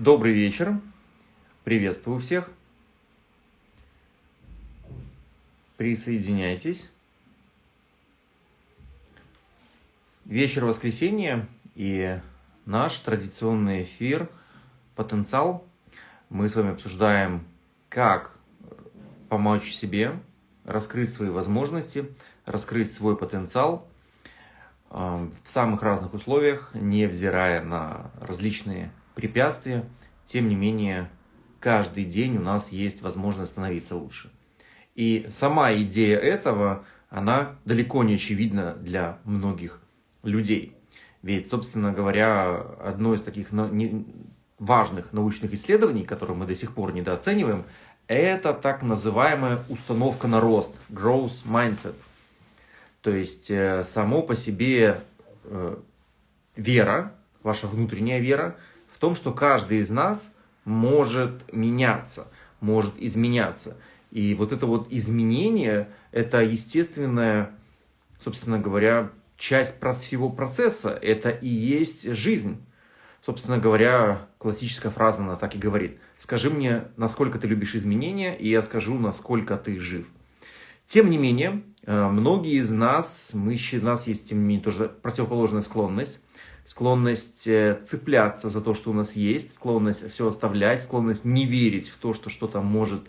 Добрый вечер. Приветствую всех. Присоединяйтесь. Вечер воскресенья и наш традиционный эфир «Потенциал». Мы с вами обсуждаем, как помочь себе, раскрыть свои возможности, раскрыть свой потенциал э, в самых разных условиях, невзирая на различные препятствия, тем не менее, каждый день у нас есть возможность становиться лучше. И сама идея этого, она далеко не очевидна для многих людей. Ведь, собственно говоря, одно из таких важных научных исследований, которые мы до сих пор недооцениваем, это так называемая установка на рост, growth mindset. То есть, э, само по себе э, вера, ваша внутренняя вера, том, что каждый из нас может меняться, может изменяться. И вот это вот изменение, это естественная, собственно говоря, часть всего процесса, это и есть жизнь. Собственно говоря, классическая фраза, она так и говорит. Скажи мне, насколько ты любишь изменения, и я скажу, насколько ты жив. Тем не менее, э, многие из нас, мы, у нас есть, тем не менее, тоже противоположная склонность склонность э, цепляться за то, что у нас есть, склонность все оставлять, склонность не верить в то, что что-то может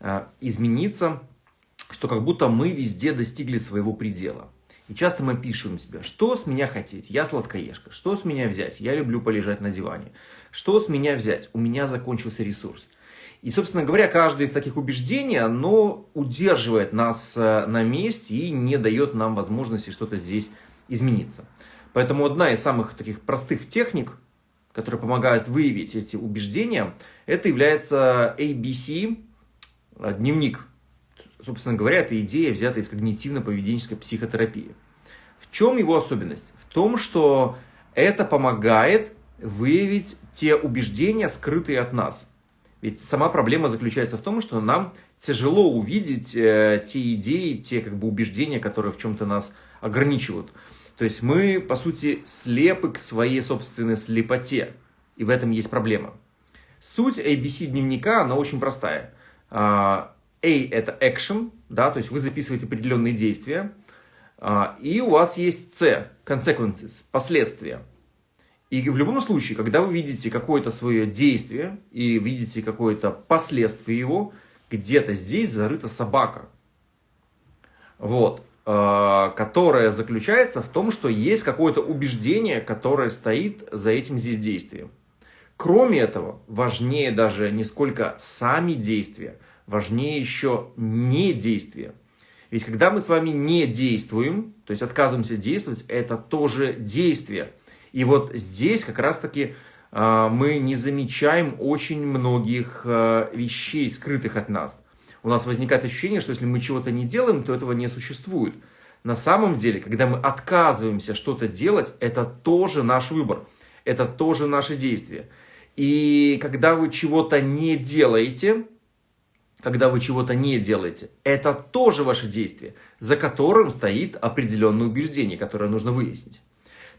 э, измениться, что как будто мы везде достигли своего предела. И часто мы пишем себе, что с меня хотеть, я сладкоежка, что с меня взять, я люблю полежать на диване, что с меня взять, у меня закончился ресурс. И, собственно говоря, каждое из таких убеждений, оно удерживает нас э, на месте и не дает нам возможности что-то здесь измениться. Поэтому одна из самых таких простых техник, которые помогают выявить эти убеждения, это является ABC, э, дневник. Собственно говоря, это идея, взятая из когнитивно-поведенческой психотерапии. В чем его особенность? В том, что это помогает выявить те убеждения, скрытые от нас. Ведь сама проблема заключается в том, что нам тяжело увидеть э, те идеи, те как бы убеждения, которые в чем-то нас ограничивают. То есть мы, по сути, слепы к своей собственной слепоте. И в этом есть проблема. Суть ABC дневника, она очень простая. А, A – это action, да, то есть вы записываете определенные действия. А, и у вас есть C – consequences, последствия. И в любом случае, когда вы видите какое-то свое действие и видите какое-то последствие его, где-то здесь зарыта собака. Вот. Э, которая заключается в том, что есть какое-то убеждение, которое стоит за этим здесь действием. Кроме этого, важнее даже не сколько сами действия, важнее еще не действия. Ведь когда мы с вами не действуем, то есть отказываемся действовать, это тоже действие. И вот здесь как раз-таки э, мы не замечаем очень многих э, вещей, скрытых от нас у нас возникает ощущение, что если мы чего-то не делаем, то этого не существует. На самом деле, когда мы отказываемся что-то делать, это тоже наш выбор, это тоже наши действия. И когда вы чего-то не делаете, когда вы чего-то не делаете, это тоже ваше действие, за которым стоит определенное убеждение, которое нужно выяснить.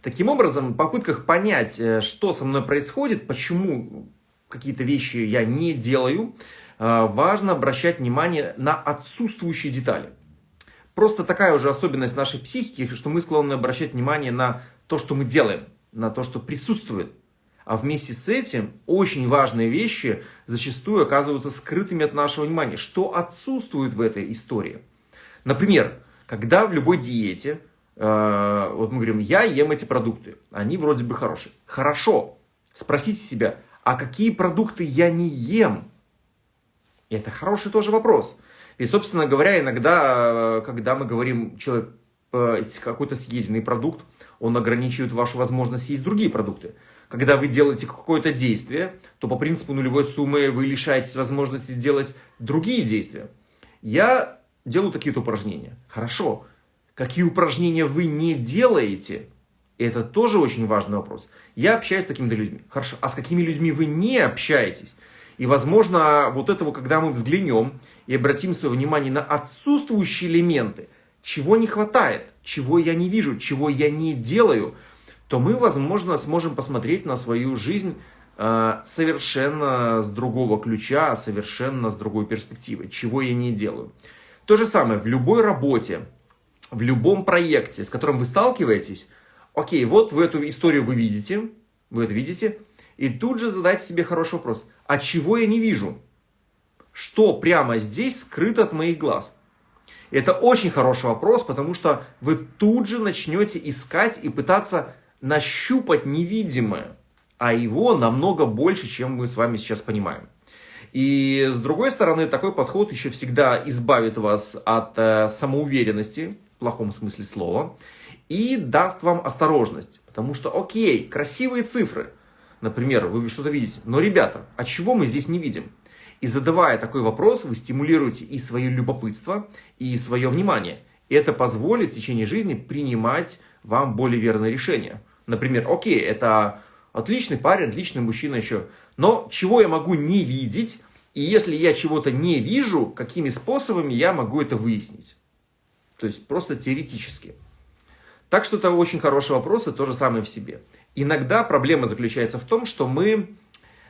Таким образом, в попытках понять, э, что со мной происходит, почему какие-то вещи я не делаю, важно обращать внимание на отсутствующие детали. Просто такая уже особенность нашей психики, что мы склонны обращать внимание на то, что мы делаем, на то, что присутствует. А вместе с этим очень важные вещи зачастую оказываются скрытыми от нашего внимания. Что отсутствует в этой истории? Например, когда в любой диете, э, вот мы говорим, я ем эти продукты, они вроде бы хорошие. Хорошо. Спросите себя, а какие продукты я не ем? И это хороший тоже вопрос. И, собственно говоря, иногда, когда мы говорим, человек э, какой-то съеденный продукт, он ограничивает вашу возможность есть другие продукты. Когда вы делаете какое-то действие, то по принципу нулевой суммы вы лишаетесь возможности сделать другие действия. Я делаю такие-то упражнения. Хорошо. Какие упражнения вы не делаете? Это тоже очень важный вопрос. Я общаюсь с такими людьми. Хорошо. А с какими людьми вы не общаетесь? И, возможно, вот этого, когда мы взглянем и обратим свое внимание на отсутствующие элементы, чего не хватает, чего я не вижу, чего я не делаю, то мы, возможно, сможем посмотреть на свою жизнь э, совершенно с другого ключа, совершенно с другой перспективы, чего я не делаю. То же самое в любой работе, в любом проекте, с которым вы сталкиваетесь, окей, вот в эту историю вы видите, вы это видите, и тут же задайте себе хороший вопрос, а чего я не вижу? Что прямо здесь скрыто от моих глаз? Это очень хороший вопрос, потому что вы тут же начнете искать и пытаться нащупать невидимое, а его намного больше, чем мы с вами сейчас понимаем. И с другой стороны, такой подход еще всегда избавит вас от э, самоуверенности, в плохом смысле слова, и даст вам осторожность. Потому что, окей, красивые цифры, например, вы что-то видите, но, ребята, а чего мы здесь не видим? И задавая такой вопрос, вы стимулируете и свое любопытство, и свое внимание. И это позволит в течение жизни принимать вам более верные решения. Например, окей, это отличный парень, отличный мужчина еще, но чего я могу не видеть, и если я чего-то не вижу, какими способами я могу это выяснить? То есть просто теоретически. Так что это очень хороший вопрос, и то же самое в себе. Иногда проблема заключается в том, что мы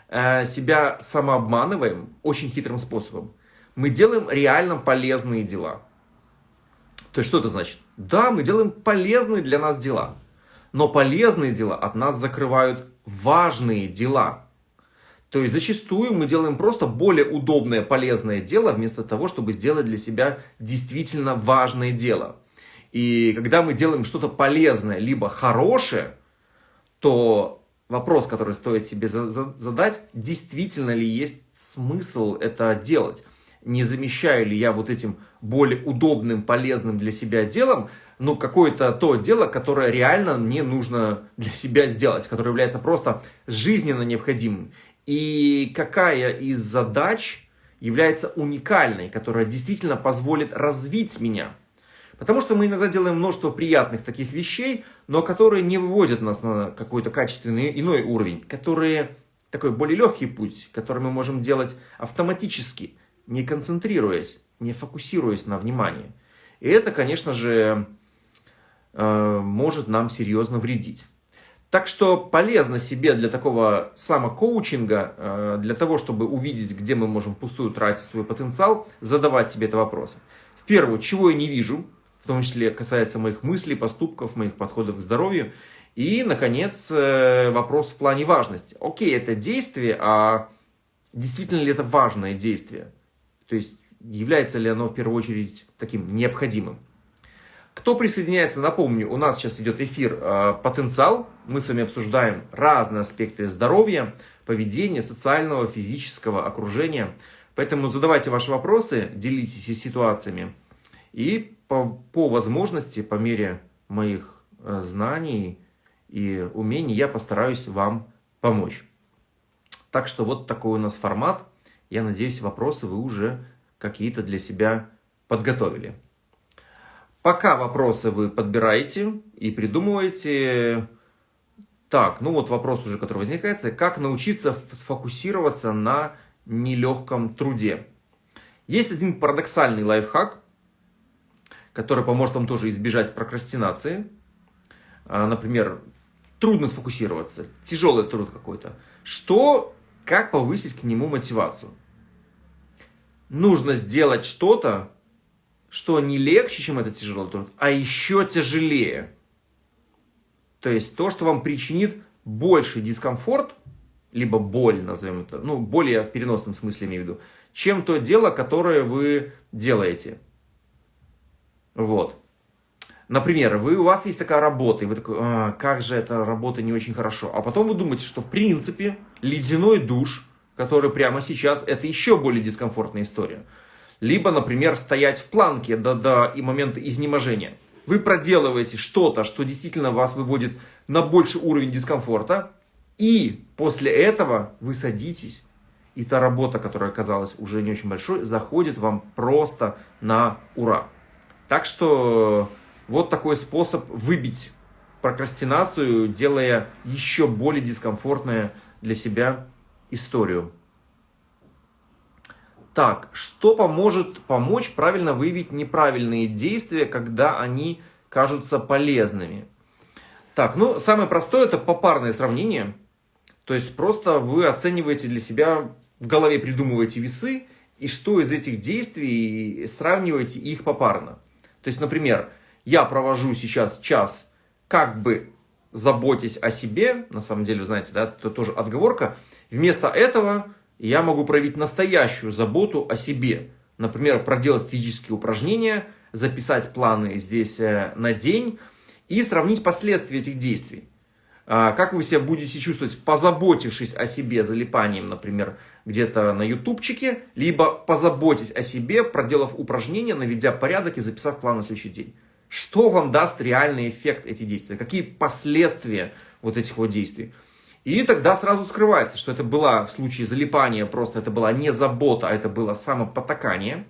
э, себя самообманываем очень хитрым способом. Мы делаем реально полезные дела. То есть что это значит? Да, мы делаем полезные для нас дела. Но полезные дела от нас закрывают важные дела. То есть зачастую мы делаем просто более удобное, полезное дело, вместо того, чтобы сделать для себя действительно важное дело. И когда мы делаем что-то полезное, либо хорошее, то вопрос, который стоит себе задать, действительно ли есть смысл это делать. Не замещаю ли я вот этим более удобным, полезным для себя делом, ну, какое-то то дело, которое реально мне нужно для себя сделать, которое является просто жизненно необходимым. И какая из задач является уникальной, которая действительно позволит развить меня. Потому что мы иногда делаем множество приятных таких вещей, но которые не выводят нас на какой-то качественный иной уровень, которые такой более легкий путь, который мы можем делать автоматически, не концентрируясь, не фокусируясь на внимании. И это, конечно же, э, может нам серьезно вредить. Так что полезно себе для такого самокоучинга, э, для того, чтобы увидеть, где мы можем пустую тратить свой потенциал, задавать себе это вопросы. В первую, чего я не вижу, в том числе касается моих мыслей, поступков, моих подходов к здоровью. И, наконец, э, вопрос в плане важности. Окей, это действие, а действительно ли это важное действие? То есть, является ли оно в первую очередь таким необходимым? Кто присоединяется, напомню, у нас сейчас идет эфир э, «Потенциал». Мы с вами обсуждаем разные аспекты здоровья, поведения, социального, физического, окружения. Поэтому задавайте ваши вопросы, делитесь ситуациями. И по, по возможности, по мере моих э, знаний и умений, я постараюсь вам помочь. Так что вот такой у нас формат. Я надеюсь, вопросы вы уже какие-то для себя подготовили. Пока вопросы вы подбираете и придумываете, так, ну вот вопрос уже, который возникает, как научиться сфокусироваться на нелегком труде. Есть один парадоксальный лайфхак, который поможет вам тоже избежать прокрастинации. А, например, трудно сфокусироваться, тяжелый труд какой-то. Что, как повысить к нему мотивацию? Нужно сделать что-то, что не легче, чем этот тяжелый труд, а еще тяжелее. То есть то, что вам причинит больший дискомфорт, либо боль, назовем это, ну, более в переносном смысле имею в виду, чем то дело, которое вы делаете. Вот. Например, вы, у вас есть такая работа, и вы такой, а, как же эта работа не очень хорошо. А потом вы думаете, что в принципе ледяной душ, который прямо сейчас, это еще более дискомфортная история либо, например, стоять в планке до, до и момента изнеможения. Вы проделываете что-то, что действительно вас выводит на больший уровень дискомфорта, и после этого вы садитесь, и та работа, которая оказалась уже не очень большой, заходит вам просто на ура. Так что вот такой способ выбить прокрастинацию, делая еще более дискомфортную для себя историю. Так, что поможет помочь правильно выявить неправильные действия, когда они кажутся полезными? Так, ну, самое простое это попарное сравнение. То есть просто вы оцениваете для себя, в голове придумываете весы, и что из этих действий сравниваете их попарно. То есть, например, я провожу сейчас час, как бы заботясь о себе, на самом деле, знаете, да, это тоже отговорка, вместо этого я могу проявить настоящую заботу о себе. Например, проделать физические упражнения, записать планы здесь э, на день и сравнить последствия этих действий. А, как вы себя будете чувствовать, позаботившись о себе залипанием, например, где-то на ютубчике, либо позаботьтесь о себе, проделав упражнения, наведя порядок и записав план на следующий день. Что вам даст реальный эффект эти действия? Какие последствия вот этих вот действий? И тогда сразу скрывается, что это была в случае залипания просто это была не забота, а это было самопотакание.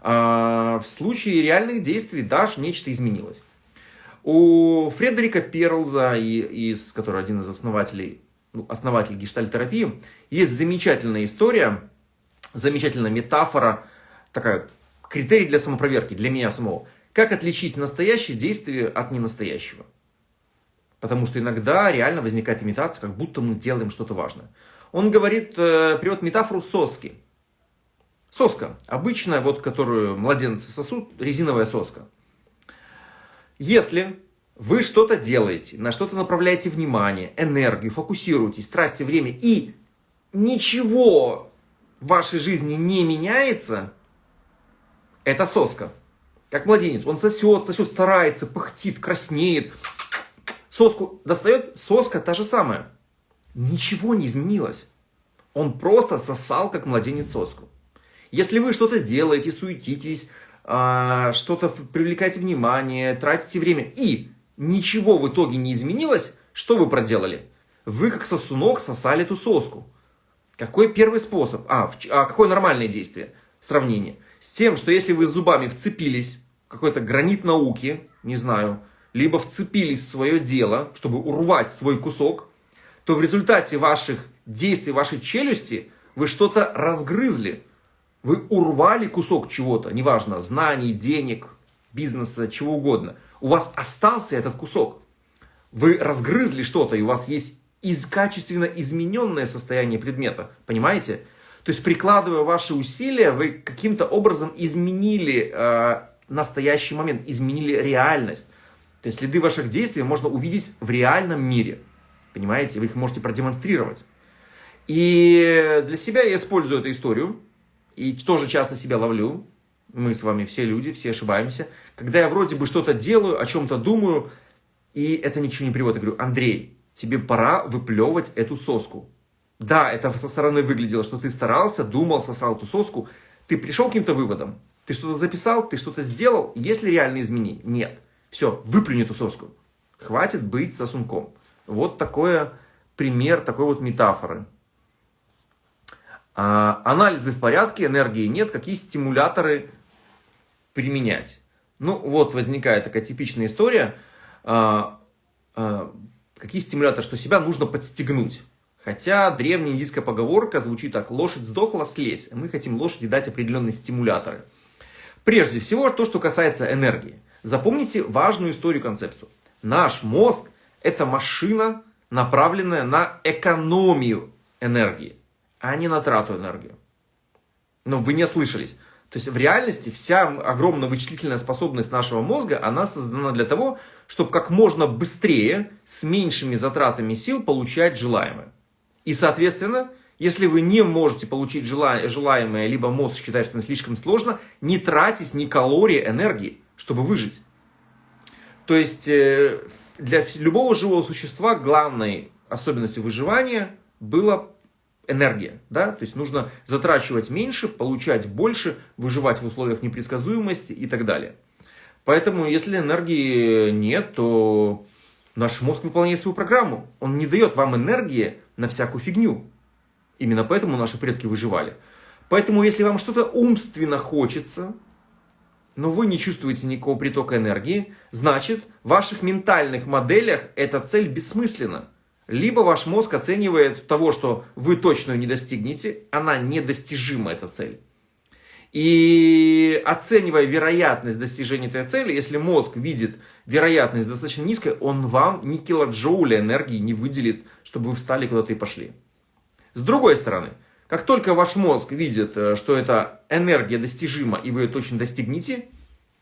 А в случае реальных действий даже нечто изменилось. У Фредерика Перлза, из, который один из основателей, ну, основатель гештальтерапии, есть замечательная история, замечательная метафора, такая критерий для самопроверки, для меня самого. Как отличить настоящее действие от ненастоящего? Потому что иногда реально возникает имитация, как будто мы делаем что-то важное. Он говорит, э, приводит метафору соски. Соска, обычная, вот, которую младенцы сосут, резиновая соска. Если вы что-то делаете, на что-то направляете внимание, энергию, фокусируетесь, тратите время и ничего в вашей жизни не меняется, это соска. Как младенец, он сосет, сосет, старается, пыхтит, краснеет, Соску достает, соска та же самая. Ничего не изменилось. Он просто сосал, как младенец соску. Если вы что-то делаете, суетитесь, что-то привлекаете внимание, тратите время, и ничего в итоге не изменилось, что вы проделали? Вы как сосунок сосали эту соску. Какой первый способ? А, а какое нормальное действие? Сравнение. С тем, что если вы зубами вцепились в какой-то гранит науки, не знаю, либо вцепились в свое дело, чтобы урвать свой кусок, то в результате ваших действий, вашей челюсти вы что-то разгрызли. Вы урвали кусок чего-то, неважно, знаний, денег, бизнеса, чего угодно. У вас остался этот кусок. Вы разгрызли что-то, и у вас есть из качественно измененное состояние предмета. Понимаете? То есть, прикладывая ваши усилия, вы каким-то образом изменили э, настоящий момент, изменили реальность. То есть следы ваших действий можно увидеть в реальном мире. Понимаете? Вы их можете продемонстрировать. И для себя я использую эту историю. И тоже часто себя ловлю. Мы с вами все люди, все ошибаемся. Когда я вроде бы что-то делаю, о чем-то думаю, и это ничего не приводит. Я говорю, Андрей, тебе пора выплевывать эту соску. Да, это со стороны выглядело, что ты старался, думал, сосал эту соску. Ты пришел к каким-то выводам. Ты что-то записал, ты что-то сделал. Есть ли реальные изменения? Нет. Все, выплюни эту соску. Хватит быть сосунком. Вот такой пример, такой вот метафоры. А, анализы в порядке, энергии нет. Какие стимуляторы применять? Ну, вот возникает такая типичная история. А, а, какие стимуляторы? Что себя нужно подстегнуть. Хотя древняя индийская поговорка звучит так. Лошадь сдохла, слезь. Мы хотим лошади дать определенные стимуляторы. Прежде всего, то, что касается энергии. Запомните важную историю концепцию. Наш мозг – это машина, направленная на экономию энергии, а не на трату энергии. Но вы не ослышались. То есть в реальности вся огромная вычислительная способность нашего мозга, она создана для того, чтобы как можно быстрее, с меньшими затратами сил получать желаемое. И соответственно, если вы не можете получить желаемое, либо мозг считает, что это слишком сложно, не тратить ни калории энергии чтобы выжить. То есть э, для любого живого существа главной особенностью выживания была энергия. Да? То есть нужно затрачивать меньше, получать больше, выживать в условиях непредсказуемости и так далее. Поэтому если энергии нет, то наш мозг выполняет свою программу. Он не дает вам энергии на всякую фигню. Именно поэтому наши предки выживали. Поэтому если вам что-то умственно хочется, но вы не чувствуете никакого притока энергии, значит, в ваших ментальных моделях эта цель бессмысленна. Либо ваш мозг оценивает того, что вы точно не достигнете, она недостижима, эта цель. И оценивая вероятность достижения этой цели, если мозг видит вероятность достаточно низкой, он вам ни килоджоуля энергии не выделит, чтобы вы встали куда-то и пошли. С другой стороны, как только ваш мозг видит, э, что эта энергия достижима и вы ее точно достигнете,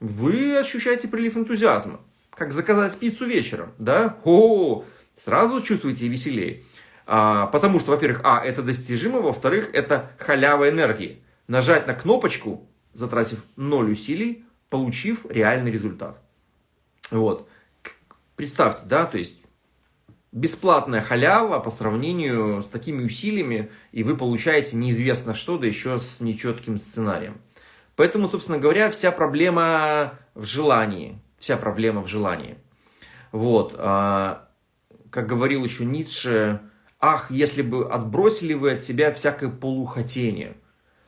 вы ощущаете прилив энтузиазма. Как заказать пиццу вечером, да? О, сразу чувствуете веселее. А, потому что, во-первых, а, это достижимо, во-вторых, это халява энергии. Нажать на кнопочку, затратив ноль усилий, получив реальный результат. Вот. Представьте, да, то есть бесплатная халява по сравнению с такими усилиями, и вы получаете неизвестно что, да еще с нечетким сценарием. Поэтому, собственно говоря, вся проблема в желании. Вся проблема в желании. Вот. А, как говорил еще Ницше, ах, если бы отбросили вы от себя всякое полухотение.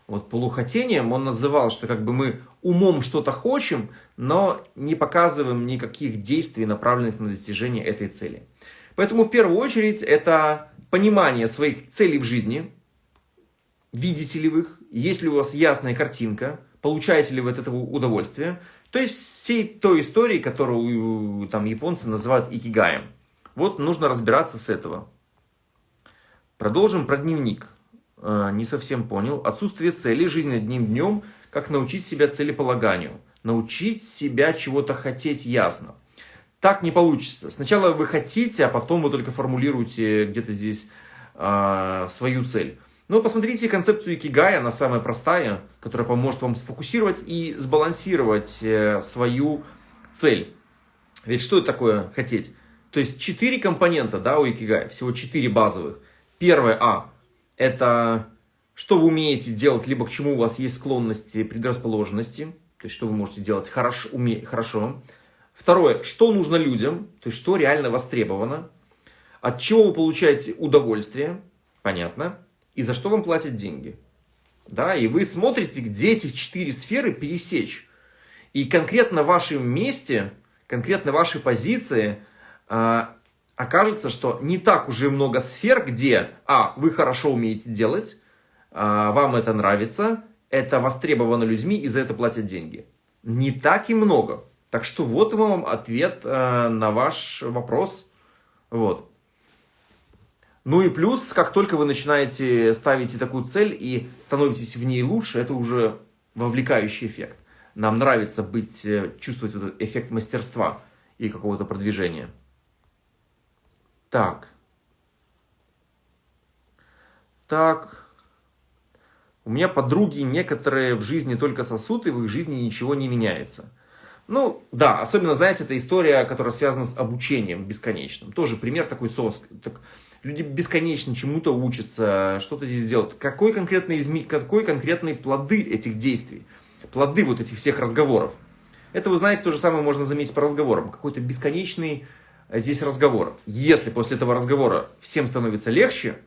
Вот полухотением он называл, что как бы мы умом что-то хотим, но не показываем никаких действий, направленных на достижение этой цели. Поэтому в первую очередь это понимание своих целей в жизни, видите ли вы их, есть ли у вас ясная картинка, получаете ли вы от этого удовольствие. То есть всей той истории, которую там японцы называют икигаем. Вот нужно разбираться с этого. Продолжим про дневник. Э, не совсем понял. Отсутствие цели, жизнь одним днем, как научить себя целеполаганию. Научить себя чего-то хотеть ясно. Так не получится. Сначала вы хотите, а потом вы только формулируете где-то здесь э, свою цель. Но посмотрите концепцию Икигая, она самая простая, которая поможет вам сфокусировать и сбалансировать э, свою цель. Ведь что это такое хотеть? То есть четыре компонента да, у Икигая, всего четыре базовых. Первое А – это что вы умеете делать, либо к чему у вас есть склонности, предрасположенности, то есть что вы можете делать хорошо. Уме, хорошо. Второе, что нужно людям, то есть что реально востребовано, от чего вы получаете удовольствие, понятно и за что вам платят деньги. Да, и вы смотрите, где эти четыре сферы пересечь. И конкретно в вашем месте, конкретно в вашей позиции окажется, что не так уже много сфер, где, а, вы хорошо умеете делать, э, вам это нравится, это востребовано людьми и за это платят деньги. Не так и много. Так что вот вам ответ э, на ваш вопрос. Вот. Ну и плюс, как только вы начинаете ставить такую цель и становитесь в ней лучше, это уже вовлекающий эффект. Нам нравится быть, э, чувствовать этот эффект мастерства и какого-то продвижения. Так. Так. У меня подруги некоторые в жизни только сосут, и в их жизни ничего не меняется. Ну, да, особенно, знаете, это история, которая связана с обучением бесконечным. Тоже пример такой сос. Так, люди бесконечно чему-то учатся, что-то здесь делают. Какой конкретный, изме... какой конкретные плоды этих действий? Плоды вот этих всех разговоров. Это, вы знаете, то же самое можно заметить по разговорам. Какой-то бесконечный здесь разговор. Если после этого разговора всем становится легче,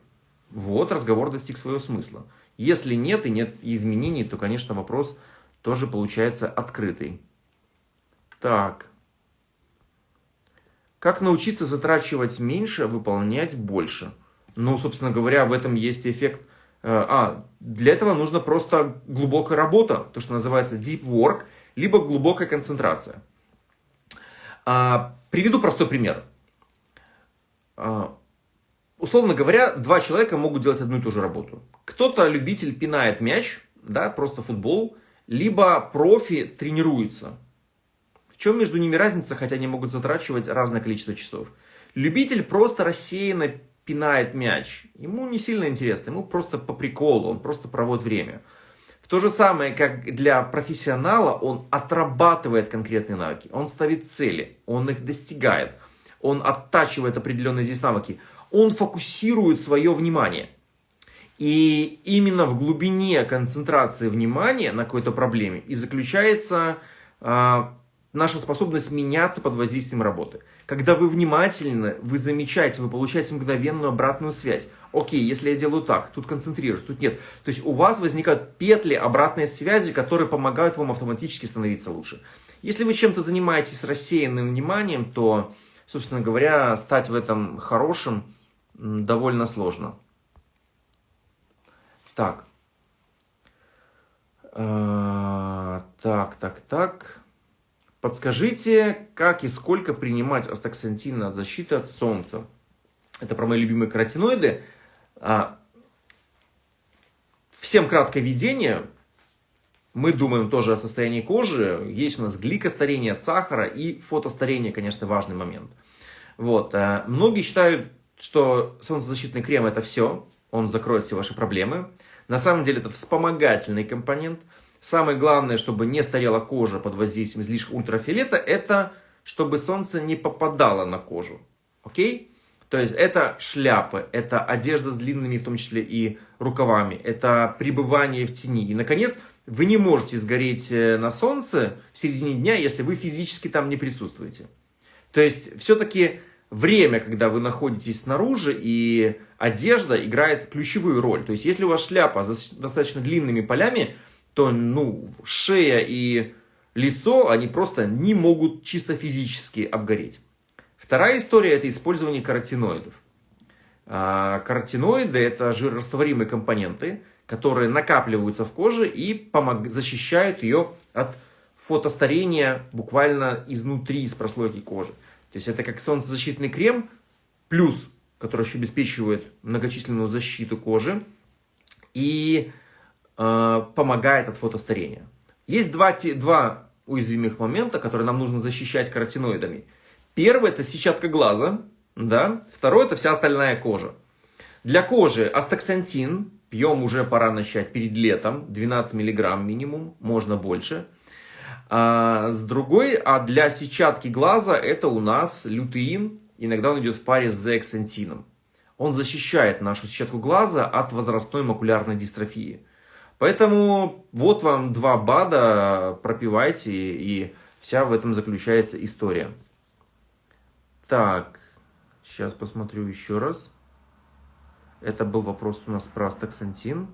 вот разговор достиг своего смысла. Если нет и нет изменений, то, конечно, вопрос тоже получается открытый. Так. Как научиться затрачивать меньше, а выполнять больше? Ну, собственно говоря, в этом есть эффект. Э, а, для этого нужно просто глубокая работа, то, что называется deep work, либо глубокая концентрация. А, приведу простой пример. А, условно говоря, два человека могут делать одну и ту же работу. Кто-то любитель пинает мяч, да, просто футбол, либо профи тренируется. В чем между ними разница, хотя они могут затрачивать разное количество часов? Любитель просто рассеянно пинает мяч. Ему не сильно интересно, ему просто по приколу, он просто проводит время. То же самое, как для профессионала, он отрабатывает конкретные навыки, он ставит цели, он их достигает, он оттачивает определенные здесь навыки, он фокусирует свое внимание. И именно в глубине концентрации внимания на какой-то проблеме и заключается а, наша способность меняться под воздействием работы. Когда вы внимательны, вы замечаете, вы получаете мгновенную обратную связь. Окей, если я делаю так, тут концентрируюсь, тут нет. То есть у вас возникают петли обратной связи, которые помогают вам автоматически становиться лучше. Если вы чем-то занимаетесь рассеянным вниманием, то, собственно говоря, стать в этом хорошим довольно сложно. Так. А, так, так, так. Подскажите, как и сколько принимать астаксантин от защиты от солнца? Это про мои любимые каротиноиды. А, всем краткое видение. Мы думаем тоже о состоянии кожи. Есть у нас гликостарение от сахара и фотостарение, конечно, важный момент. Вот. А, многие считают, что солнцезащитный крем это все. Он закроет все ваши проблемы. На самом деле это вспомогательный компонент. Самое главное, чтобы не старела кожа под воздействием излишка ультрафиолета, это чтобы солнце не попадало на кожу. Окей? То есть это шляпы, это одежда с длинными, в том числе и рукавами, это пребывание в тени. И, наконец, вы не можете сгореть э, на солнце в середине дня, если вы физически там не присутствуете. То есть, все-таки время, когда вы находитесь снаружи, и одежда играет ключевую роль. То есть, если у вас шляпа с достаточно длинными полями, то ну, шея и лицо, они просто не могут чисто физически обгореть. Вторая история – это использование каротиноидов. А, каротиноиды – это жирорастворимые компоненты, которые накапливаются в коже и помог... защищают ее от фотостарения буквально изнутри, из прослойки кожи. То есть это как солнцезащитный крем, плюс, который еще обеспечивает многочисленную защиту кожи и э, помогает от фотостарения. Есть два, два уязвимых момента, которые нам нужно защищать каротиноидами – Первый это сетчатка глаза, да. Второй это вся остальная кожа. Для кожи астаксантин пьем уже пора начать перед летом, 12 миллиграмм минимум, можно больше. А с другой, а для сетчатки глаза это у нас лютеин, иногда он идет в паре с зеаксантином. Он защищает нашу сетчатку глаза от возрастной макулярной дистрофии. Поэтому вот вам два БАДа, пропивайте, и вся в этом заключается история. Так, сейчас посмотрю еще раз. Это был вопрос у нас про астаксантин.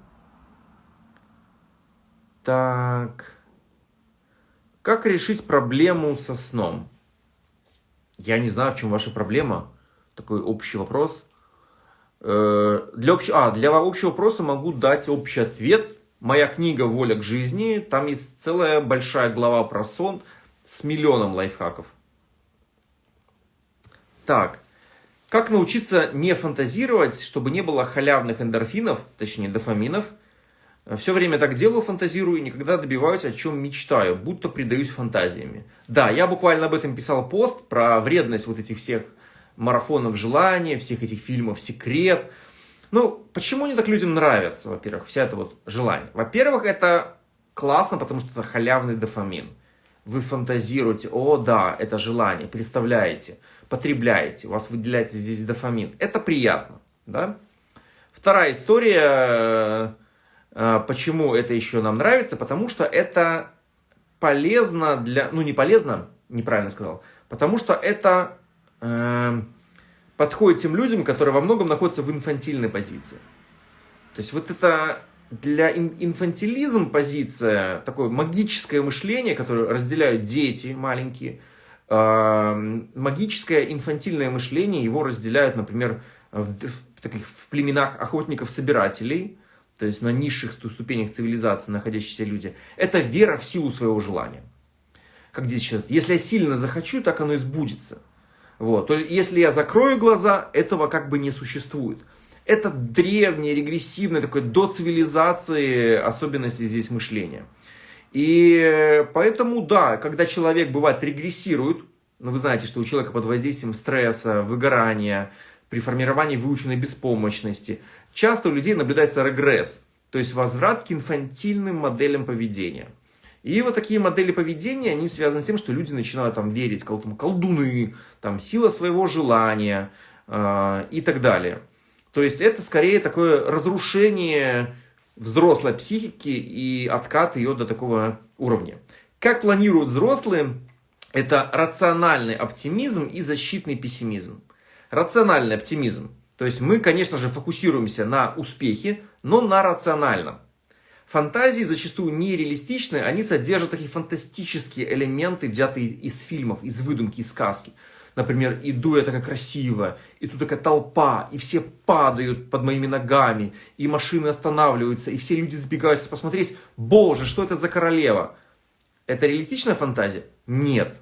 Так, как решить проблему со сном? Я не знаю, в чем ваша проблема. Такой общий вопрос. Э, для, общ... а, для общего вопроса могу дать общий ответ. Моя книга «Воля к жизни». Там есть целая большая глава про сон с миллионом лайфхаков. Так, как научиться не фантазировать, чтобы не было халявных эндорфинов, точнее дофаминов? Все время так делаю, фантазирую и никогда добиваюсь, о чем мечтаю, будто предаюсь фантазиями. Да, я буквально об этом писал пост, про вредность вот этих всех марафонов желания, всех этих фильмов «Секрет». Ну, почему они так людям нравятся, во-первых, вся это вот желание? Во-первых, это классно, потому что это халявный дофамин. Вы фантазируете, о да, это желание, представляете – потребляете, у вас выделяется здесь дофамин. Это приятно. Да? Вторая история, э, почему это еще нам нравится, потому что это полезно для... Ну, не полезно, неправильно сказал. Потому что это э, подходит тем людям, которые во многом находятся в инфантильной позиции. То есть вот это для инфантилизм позиция, такое магическое мышление, которое разделяют дети маленькие – магическое инфантильное мышление, его разделяют, например, в, таких, в племенах охотников-собирателей, то есть на низших ступенях цивилизации находящиеся люди. Это вера в силу своего желания. Как здесь считают, если я сильно захочу, так оно и сбудется. Вот. Если я закрою глаза, этого как бы не существует. Это древнее, регрессивное, такое до цивилизации особенности здесь мышления. И поэтому, да, когда человек, бывает, регрессирует, ну, вы знаете, что у человека под воздействием стресса, выгорания, при формировании выученной беспомощности, часто у людей наблюдается регресс, то есть возврат к инфантильным моделям поведения. И вот такие модели поведения, они связаны с тем, что люди начинают там верить, там, колдуны, там, сила своего желания э, и так далее. То есть это скорее такое разрушение взрослой психики и откат ее до такого уровня. Как планируют взрослые, это рациональный оптимизм и защитный пессимизм. Рациональный оптимизм. То есть мы, конечно же, фокусируемся на успехе, но на рациональном. Фантазии зачастую нереалистичны, они содержат такие фантастические элементы, взятые из фильмов, из выдумки, из сказки. Например, иду я такая красиво, и тут такая толпа, и все падают под моими ногами, и машины останавливаются, и все люди сбегаются посмотреть, боже, что это за королева? Это реалистичная фантазия? Нет.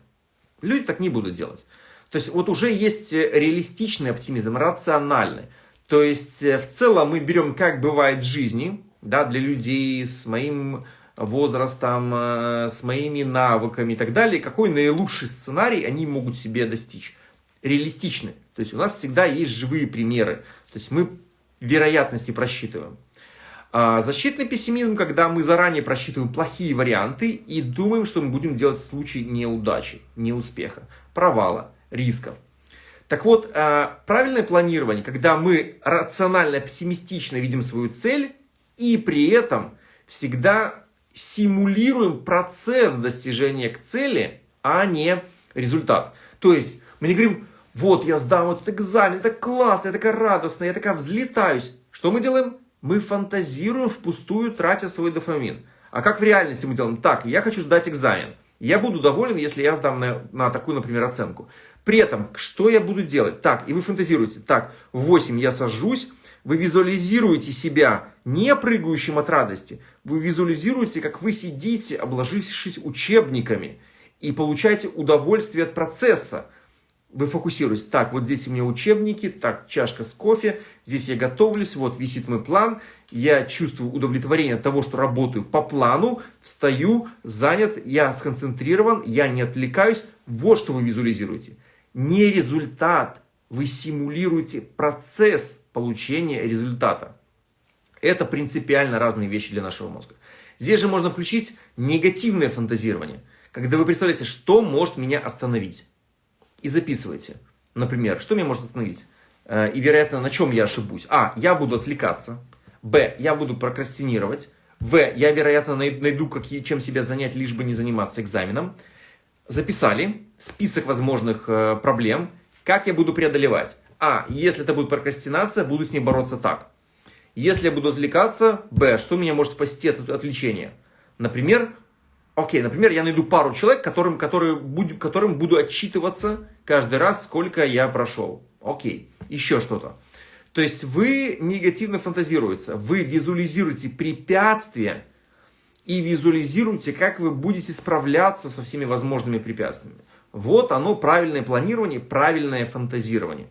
Люди так не будут делать. То есть вот уже есть реалистичный оптимизм, рациональный. То есть э, в целом мы берем, как бывает в жизни, да, для людей с моим возрастом, э, с моими навыками и так далее, какой наилучший сценарий они могут себе достичь. Реалистичный. То есть у нас всегда есть живые примеры. То есть мы вероятности просчитываем. А защитный пессимизм, когда мы заранее просчитываем плохие варианты и думаем, что мы будем делать в случае неудачи, неуспеха, провала, рисков. Так вот, а, правильное планирование, когда мы рационально, пессимистично видим свою цель и при этом всегда симулируем процесс достижения к цели, а не результат. То есть мы не говорим, вот я сдам этот экзамен, это классно, я такая радостная, я такая взлетаюсь. Что мы делаем? Мы фантазируем впустую, тратя свой дофамин. А как в реальности мы делаем? Так, я хочу сдать экзамен. Я буду доволен, если я сдам на, на такую, например, оценку. При этом, что я буду делать? Так, и вы фантазируете. Так, в 8 я сажусь, вы визуализируете себя не прыгающим от радости. Вы визуализируете, как вы сидите, обложившись учебниками, и получаете удовольствие от процесса. Вы фокусируетесь. Так, вот здесь у меня учебники, так, чашка с кофе, здесь я готовлюсь, вот висит мой план. Я чувствую удовлетворение от того, что работаю по плану, встаю, занят, я сконцентрирован, я не отвлекаюсь. Вот что вы визуализируете. Не результат, вы симулируете процесс получения результата. Это принципиально разные вещи для нашего мозга. Здесь же можно включить негативное фантазирование, когда вы представляете, что может меня остановить. И записывайте. Например, что меня может остановить? Э, и, вероятно, на чем я ошибусь? А. Я буду отвлекаться. Б. Я буду прокрастинировать. В. Я, вероятно, найду, какие, чем себя занять, лишь бы не заниматься экзаменом. Записали список возможных э, проблем – как я буду преодолевать? А. Если это будет прокрастинация, буду с ней бороться так. Если я буду отвлекаться, Б. Что меня может спасти от отвлечения? Например, окей, например, я найду пару человек, которым, которые, которым буду отчитываться каждый раз, сколько я прошел. Окей, еще что-то. То есть вы негативно фантазируете, вы визуализируете препятствия и визуализируете, как вы будете справляться со всеми возможными препятствиями. Вот оно правильное планирование, правильное фантазирование.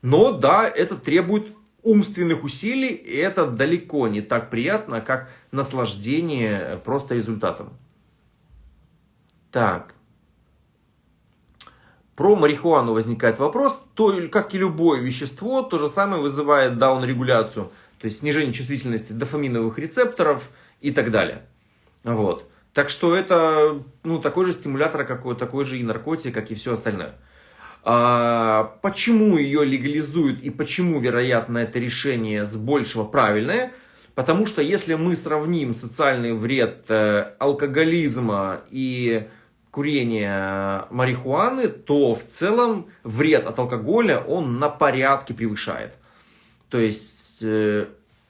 Но да, это требует умственных усилий, и это далеко не так приятно, как наслаждение просто результатом. Так. Про марихуану возникает вопрос. То, как и любое вещество, то же самое вызывает даун-регуляцию, то есть снижение чувствительности дофаминовых рецепторов и так далее. Вот. Так что это ну, такой же стимулятор, какой, такой же и наркотик, как и все остальное. А, почему ее легализуют и почему, вероятно, это решение с большего правильное? Потому что если мы сравним социальный вред э, алкоголизма и курения марихуаны, то в целом вред от алкоголя он на порядке превышает. То есть э,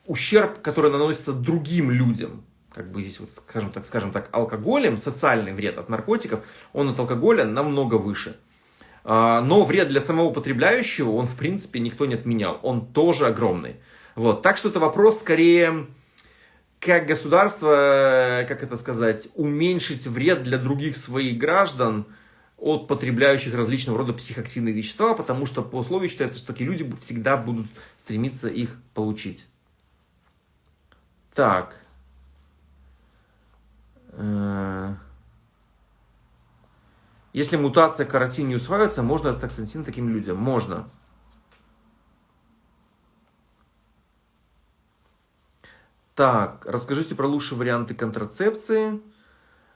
ущерб, который наносится другим людям, как бы здесь, вот, скажем так, скажем так, алкоголем, социальный вред от наркотиков, он от алкоголя намного выше. А, но вред для самого потребляющего, он в принципе никто не отменял, он тоже огромный. Вот. Так что это вопрос скорее, как государство, как это сказать, уменьшить вред для других своих граждан от потребляющих различного рода психоактивные вещества, потому что по условию считается, что такие люди всегда будут стремиться их получить. Так. Если мутация каротин не усваивается, можно астаксантин таким людям? Можно. Так, расскажите про лучшие варианты контрацепции.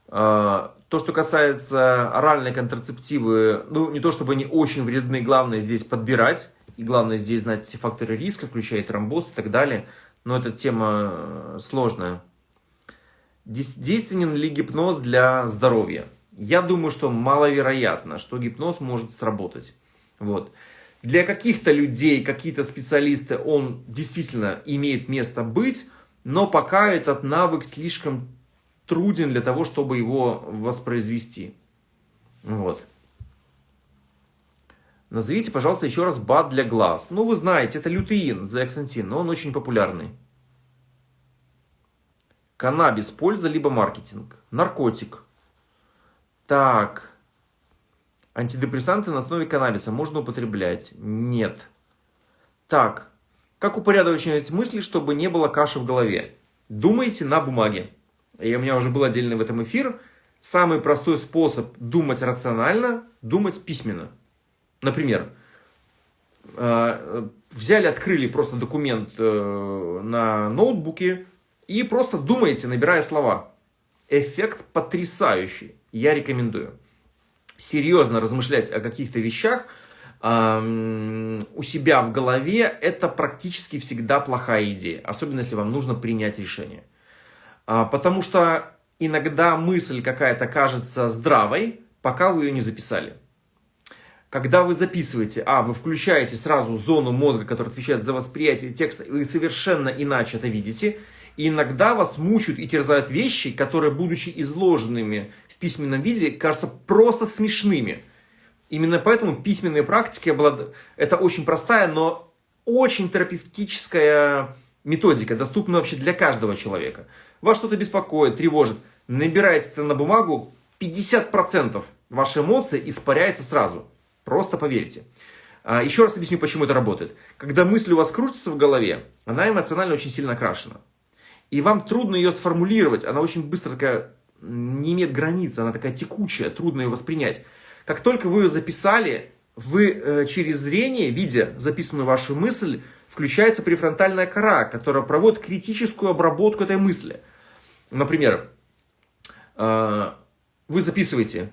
Э, то, что касается оральной контрацептивы, ну, не то чтобы они очень вредны, главное здесь подбирать. И главное здесь знать все факторы риска, включая тромбоз и так далее. Но эта тема э, сложная. Действенен ли гипноз для здоровья? Я думаю, что маловероятно, что гипноз может сработать. Вот. Для каких-то людей, какие-то специалисты, он действительно имеет место быть, но пока этот навык слишком труден для того, чтобы его воспроизвести. Вот. Назовите, пожалуйста, еще раз БАД для глаз. Ну, вы знаете, это лютеин, зеаксантин, но он очень популярный. Каннабис, польза, либо маркетинг. Наркотик. Так. Антидепрессанты на основе каннабиса можно употреблять? Нет. Так. Как упорядочивать мысли, чтобы не было каши в голове? Думайте на бумаге. И у меня уже был отдельный в этом эфир. Самый простой способ думать рационально – думать письменно. Например, э, взяли, открыли просто документ э, на ноутбуке и просто думаете, набирая слова. Эффект потрясающий. Я рекомендую. Серьезно размышлять о каких-то вещах у себя в голове – это практически всегда плохая идея. Особенно, если вам нужно принять решение. А, потому что иногда мысль какая-то кажется здравой, пока вы ее не записали. Когда вы записываете, а, вы включаете сразу зону мозга, которая отвечает за восприятие текста, вы совершенно иначе это видите. Иногда вас мучают и терзают вещи, которые, будучи изложенными письменном виде, кажутся просто смешными. Именно поэтому письменные практики, это очень простая, но очень терапевтическая методика, доступна вообще для каждого человека. Вас что-то беспокоит, тревожит, набираете это на бумагу, 50% вашей эмоции испаряется сразу. Просто поверьте. А, еще раз объясню, почему это работает. Когда мысль у вас крутится в голове, она эмоционально очень сильно окрашена. И вам трудно ее сформулировать, она очень быстро такая, не имеет границ, она такая текучая, трудно ее воспринять. Как только вы ее записали, вы э, через зрение, видя записанную вашу мысль, включается префронтальная кора, которая проводит критическую обработку этой мысли. Например, э, вы записываете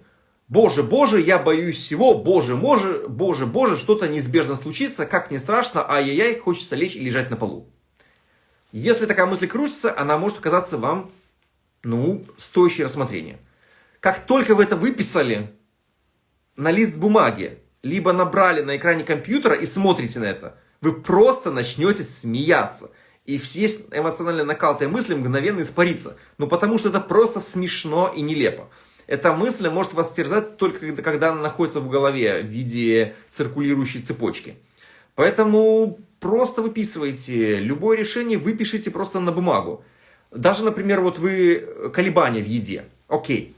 Боже, Боже, я боюсь всего, Боже, Боже, Боже, Боже, что-то неизбежно случится, как не страшно, ай-яй-яй, хочется лечь и лежать на полу. Если такая мысль крутится, она может показаться вам, ну, стоящей рассмотрения. Как только вы это выписали на лист бумаги, либо набрали на экране компьютера и смотрите на это, вы просто начнете смеяться. И все эмоционально накалатые мысли мгновенно испарится. Ну, потому что это просто смешно и нелепо. Эта мысль может вас терзать только когда она находится в голове в виде циркулирующей цепочки. Поэтому просто выписывайте. Любое решение выпишите просто на бумагу. Даже, например, вот вы колебания в еде. Окей.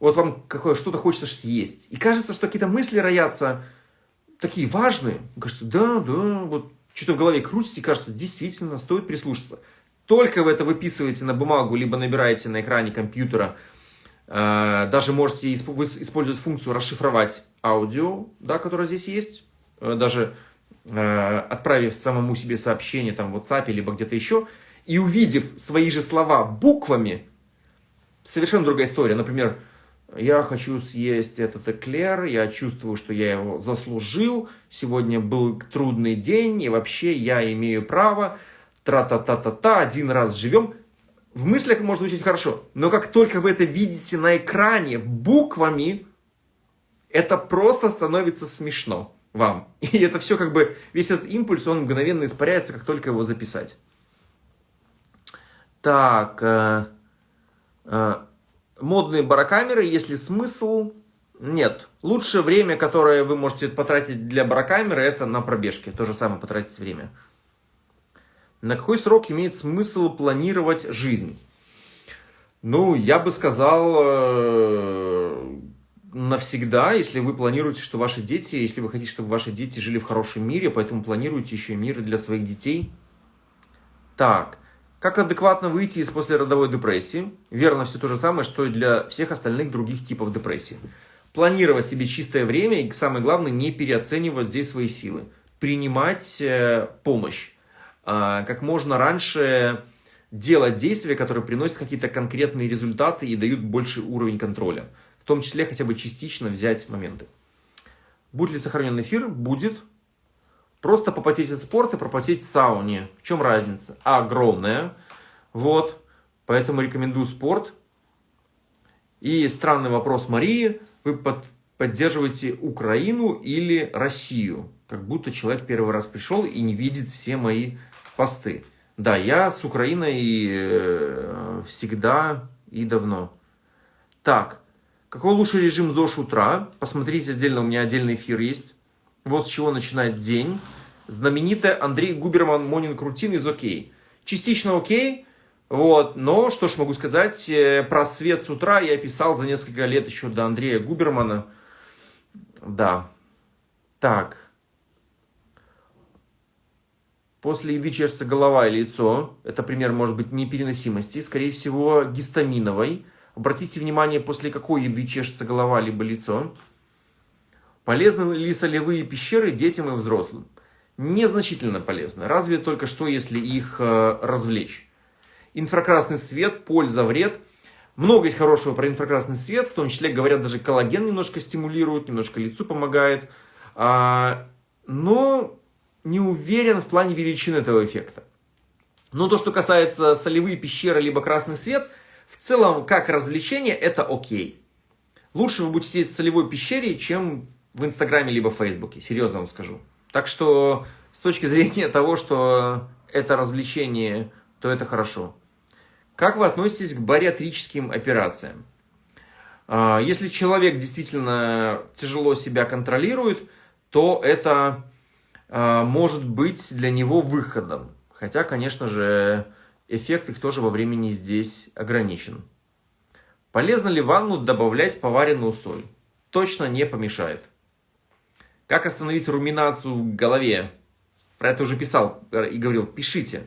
Вот вам что-то хочется съесть. И кажется, что какие-то мысли роятся такие важные. Кажется, да, да, вот что-то в голове крутится и кажется, действительно, стоит прислушаться. Только вы это выписываете на бумагу, либо набираете на экране компьютера – Э, даже можете использовать функцию расшифровать аудио, да, которая здесь есть. Э, даже э, отправив самому себе сообщение там, в WhatsApp либо где-то еще, и увидев свои же слова буквами, совершенно другая история. Например, я хочу съесть этот эклер, я чувствую, что я его заслужил, сегодня был трудный день, и вообще я имею право, тра-та-та-та-та, один раз живем в мыслях может звучать хорошо, но как только вы это видите на экране буквами, это просто становится смешно вам. И это все как бы, весь этот импульс, он мгновенно испаряется, как только его записать. Так, э, э, модные барокамеры, если смысл, нет. Лучшее время, которое вы можете потратить для барокамеры, это на пробежке. То же самое потратить время. На какой срок имеет смысл планировать жизнь? Ну, я бы сказал, э, навсегда, если вы планируете, что ваши дети, если вы хотите, чтобы ваши дети жили в хорошем мире, поэтому планируйте еще мир для своих детей. Так, как адекватно выйти из послеродовой депрессии? Верно, все то же самое, что и для всех остальных других типов депрессии. Планировать себе чистое время и, самое главное, не переоценивать здесь свои силы. Принимать э, помощь а, как можно раньше делать действия, которые приносят какие-то конкретные результаты и дают больший уровень контроля. В том числе хотя бы частично взять моменты. Будет ли сохранен эфир? Будет. Просто попотеть от спорта, пропотеть в сауне. В чем разница? Огромная. Вот. Поэтому рекомендую спорт. И странный вопрос Марии. Вы под, поддерживаете Украину или Россию? Как будто человек первый раз пришел и не видит все мои посты. Да, я с Украиной э, всегда и давно. Так, какой лучший режим ЗОЖ утра? Посмотрите отдельно, у меня отдельный эфир есть. Вот с чего начинать день. Знаменитая Андрей Губерман Монинг Рутин из окей. Частично окей, вот, но что ж могу сказать, э, про свет с утра я писал за несколько лет еще до Андрея Губермана. Да. Так. После еды чешется голова и лицо. Это пример может быть непереносимости, скорее всего гистаминовой. Обратите внимание, после какой еды чешется голова либо лицо. Полезны ли солевые пещеры детям и взрослым? Незначительно полезны, разве только что, если их э, развлечь. Инфракрасный свет, польза, вред. Много есть хорошего про инфракрасный свет, в том числе, говорят, даже коллаген немножко стимулирует, немножко лицу помогает. А, но не уверен в плане величины этого эффекта. Но то, что касается солевые пещеры либо красный свет, в целом, как развлечение, это окей. Лучше вы будете сидеть в солевой пещере, чем в Инстаграме либо в Фейсбуке, серьезно вам скажу. Так что, с точки зрения того, что это развлечение, то это хорошо. Как вы относитесь к бариатрическим операциям? А, если человек действительно тяжело себя контролирует, то это а, может быть для него выходом. Хотя, конечно же, эффект их тоже во времени здесь ограничен. Полезно ли ванну добавлять поваренную соль? Точно не помешает. Как остановить руминацию в голове? Про это уже писал и говорил, пишите.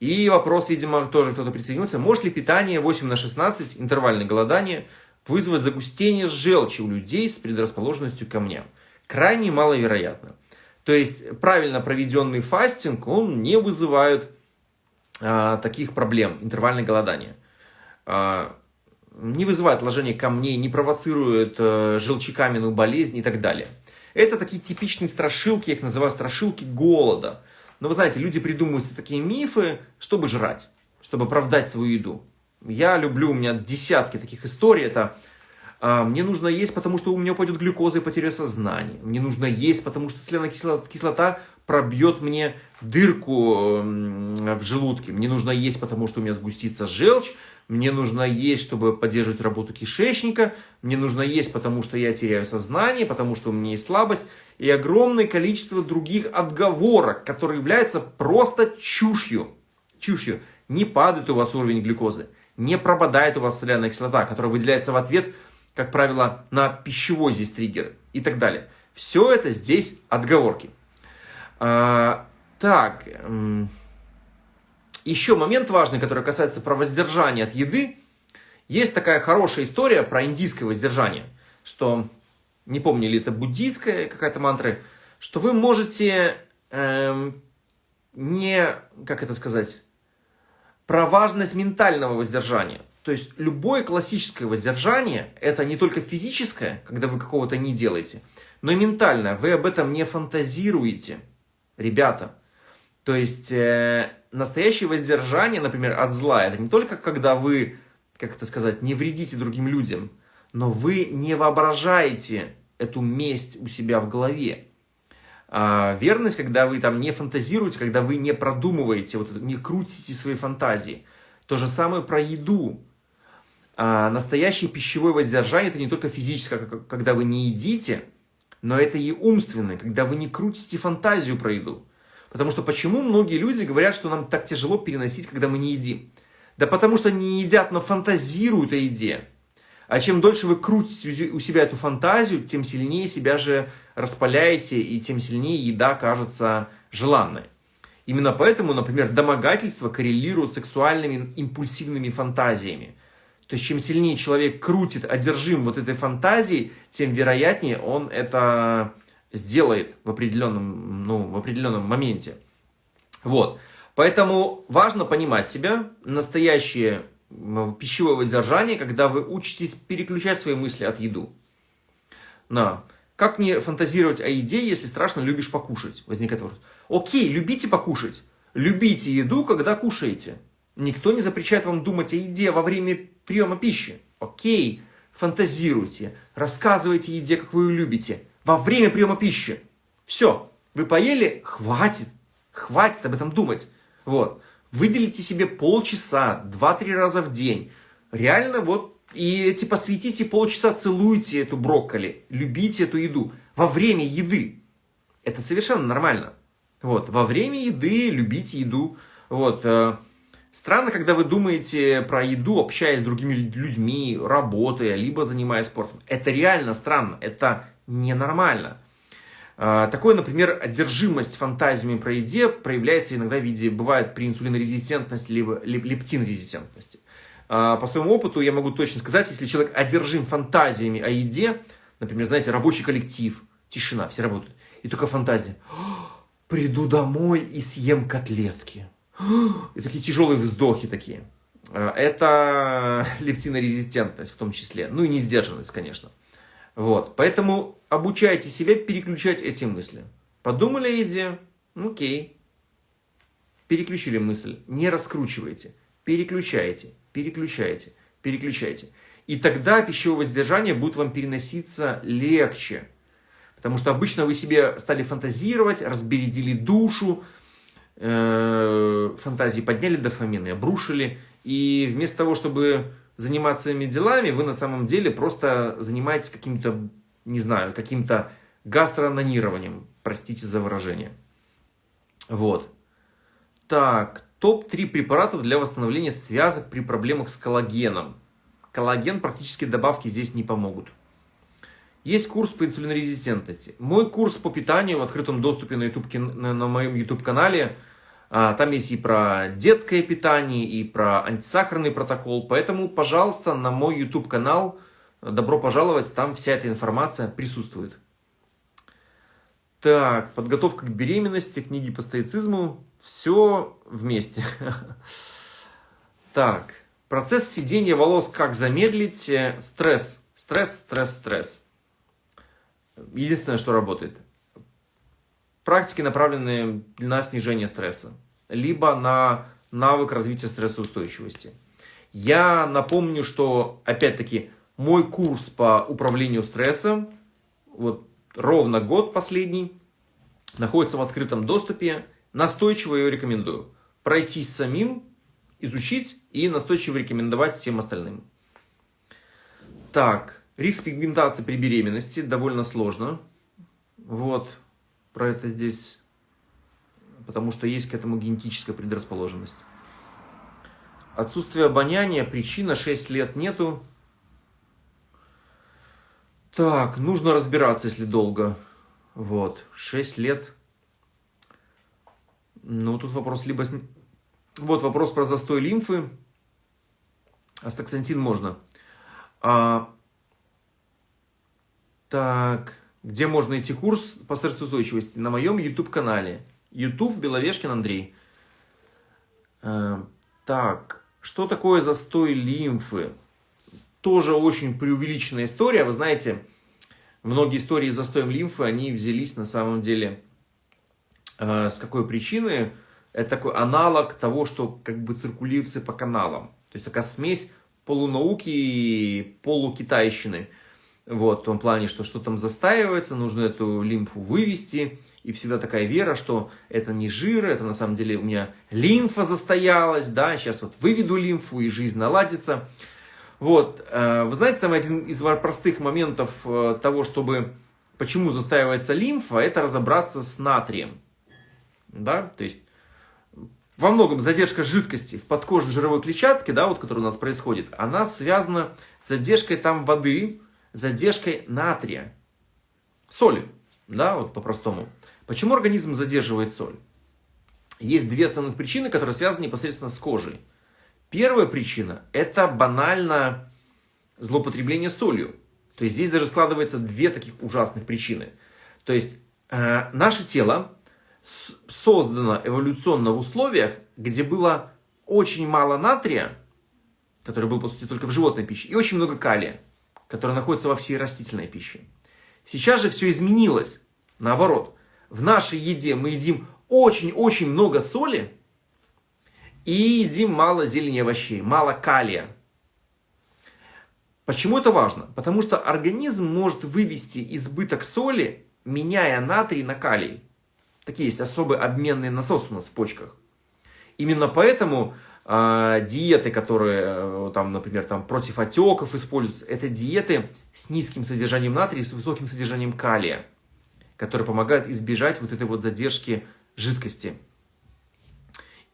И вопрос, видимо, тоже кто-то присоединился. Может ли питание 8 на 16, интервальное голодание, вызвать загустение желчи у людей с предрасположенностью к камням? Крайне маловероятно. То есть правильно проведенный фастинг, он не вызывает а, таких проблем, интервальное голодание. А, не вызывает отложение камней, не провоцирует а, желчекаменную болезнь и так далее. Это такие типичные страшилки, я их называю страшилки голода. Но вы знаете, люди придумывают такие мифы, чтобы жрать, чтобы оправдать свою еду. Я люблю, у меня десятки таких историй. Это а, мне нужно есть, потому что у меня упадет глюкоза и потеря сознания. Мне нужно есть, потому что соляная кислота пробьет мне дырку в желудке. Мне нужно есть, потому что у меня сгустится желчь. Мне нужно есть, чтобы поддерживать работу кишечника. Мне нужно есть, потому что я теряю сознание, потому что у меня есть слабость. И огромное количество других отговорок, которые являются просто чушью. Чушью. Не падает у вас уровень глюкозы. Не пропадает у вас соляная кислота, которая выделяется в ответ как правило, на пищевой здесь триггер и так далее. Все это здесь отговорки. А, так, еще момент важный, который касается про воздержание от еды. Есть такая хорошая история про индийское воздержание, что, не помню, ли это буддийская какая-то мантра, что вы можете эм, не, как это сказать, про важность ментального воздержания. То есть любое классическое воздержание – это не только физическое, когда вы какого-то не делаете, но и ментальное. Вы об этом не фантазируете, ребята. То есть э, настоящее воздержание, например, от зла, это не только когда вы, как это сказать, не вредите другим людям, но вы не воображаете эту месть у себя в голове. А верность, когда вы там не фантазируете, когда вы не продумываете, вот, не крутите свои фантазии. То же самое про еду. А настоящее пищевое воздержание – это не только физическое, когда вы не едите, но это и умственное, когда вы не крутите фантазию про еду. Потому что почему многие люди говорят, что нам так тяжело переносить, когда мы не едим? Да потому что не едят, но фантазируют о еде. А чем дольше вы крутите у себя эту фантазию, тем сильнее себя же распаляете, и тем сильнее еда кажется желанной. Именно поэтому, например, домогательство коррелирует с сексуальными импульсивными фантазиями. То есть, чем сильнее человек крутит, одержим вот этой фантазией, тем вероятнее он это сделает в определенном, ну, в определенном моменте. Вот. Поэтому важно понимать себя, настоящее пищевое воздержание, когда вы учитесь переключать свои мысли от еду. На. Как не фантазировать о еде, если страшно любишь покушать? Возникает вопрос. Окей, любите покушать. Любите еду, когда кушаете. Никто не запрещает вам думать о еде во время приема пищи. Окей, фантазируйте, рассказывайте еде, как вы ее любите, во время приема пищи. Все, вы поели, хватит, хватит об этом думать. Вот, выделите себе полчаса, два-три раза в день. Реально вот, и эти посвятите полчаса, целуйте эту брокколи, любите эту еду во время еды. Это совершенно нормально. Вот. Во время еды любите еду. Вот. Э, странно, когда вы думаете про еду, общаясь с другими людьми, работая, либо занимаясь спортом. Это реально странно. Это ненормально. Э, такое, например, одержимость фантазиями про еде проявляется иногда в виде, бывает при инсулинорезистентности, либо лептинрезистентности. Э, по своему опыту я могу точно сказать, если человек одержим фантазиями о еде, например, знаете, рабочий коллектив, тишина, все работают, и только фантазия приду домой и съем котлетки. И такие тяжелые вздохи такие. А, это лептинорезистентность в том числе. Ну и несдержанность, конечно. Вот. Поэтому обучайте себя переключать эти мысли. Подумали о еде? Окей. Переключили мысль. Не раскручивайте. Переключайте, переключайте, переключайте. И тогда пищевое воздержание будет вам переноситься легче. Потому что обычно вы себе стали фантазировать, разбередили душу, э, фантазии подняли дофамин и обрушили. И вместо того, чтобы заниматься своими делами, вы на самом деле просто занимаетесь каким-то, не знаю, каким-то гастроанонированием. Простите за выражение. Вот. Так, топ-3 препаратов для восстановления связок при проблемах с коллагеном. Коллаген практически добавки здесь не помогут. Есть курс по инсулинорезистентности. Мой курс по питанию в открытом доступе на, YouTube, на, на моем YouTube-канале. А, там есть и про детское питание, и про антисахарный протокол. Поэтому, пожалуйста, на мой YouTube-канал добро пожаловать. Там вся эта информация присутствует. Так, подготовка к беременности, книги по стоицизму. Все вместе. Так, процесс сидения волос как замедлить? Стресс, стресс, стресс, стресс. Единственное, что работает. Практики, направленные на снижение стресса, либо на навык развития стрессоустойчивости. Я напомню, что, опять-таки, мой курс по управлению стрессом, вот ровно год последний, находится в открытом доступе. Настойчиво ее рекомендую. Пройтись самим, изучить и настойчиво рекомендовать всем остальным. Так, Риск пигментации при беременности довольно сложно. Вот, про это здесь, потому что есть к этому генетическая предрасположенность. Отсутствие обоняния, причина 6 лет нету. Так, нужно разбираться, если долго. Вот, 6 лет. Ну, тут вопрос либо... Вот вопрос про застой лимфы. Астаксантин можно. А так, где можно найти курс по стрессоустойчивости? На моем YouTube-канале. YouTube Беловешкин Андрей. Э, так, что такое застой лимфы? Тоже очень преувеличенная история. Вы знаете, многие истории с застоем лимфы, они взялись на самом деле э, с какой причины? Это такой аналог того, что как бы циркулируется по каналам. То есть такая смесь полунауки и полукитайщины. Вот, в том плане, что что там застаивается, нужно эту лимфу вывести. И всегда такая вера, что это не жир, это на самом деле у меня лимфа застоялась, да, сейчас вот выведу лимфу и жизнь наладится. Вот, э, вы знаете, самый один из простых моментов э, того, чтобы, почему застаивается лимфа, это разобраться с натрием. Да, то есть во многом задержка жидкости в подкожной жировой клетчатке, да, вот, которая у нас происходит, она связана с задержкой там воды, задержкой натрия. Соли, да, вот по-простому. Почему организм задерживает соль? Есть две основных причины, которые связаны непосредственно с кожей. Первая причина – это банально злоупотребление солью. То есть здесь даже складывается две таких ужасных причины. То есть э, наше тело создано эволюционно в условиях, где было очень мало натрия, который был, по сути, только в животной пище, и очень много калия которая находится во всей растительной пище. Сейчас же все изменилось. Наоборот, в нашей еде мы едим очень-очень много соли и едим мало зелени овощей, мало калия. Почему это важно? Потому что организм может вывести избыток соли, меняя натрий на калий. Такие есть особые обменные насосы у нас в почках. Именно поэтому э, диеты, которые, э, там, например, там, против отеков используются, это диеты с низким содержанием натрия и с высоким содержанием калия. которые помогают избежать вот этой вот задержки жидкости.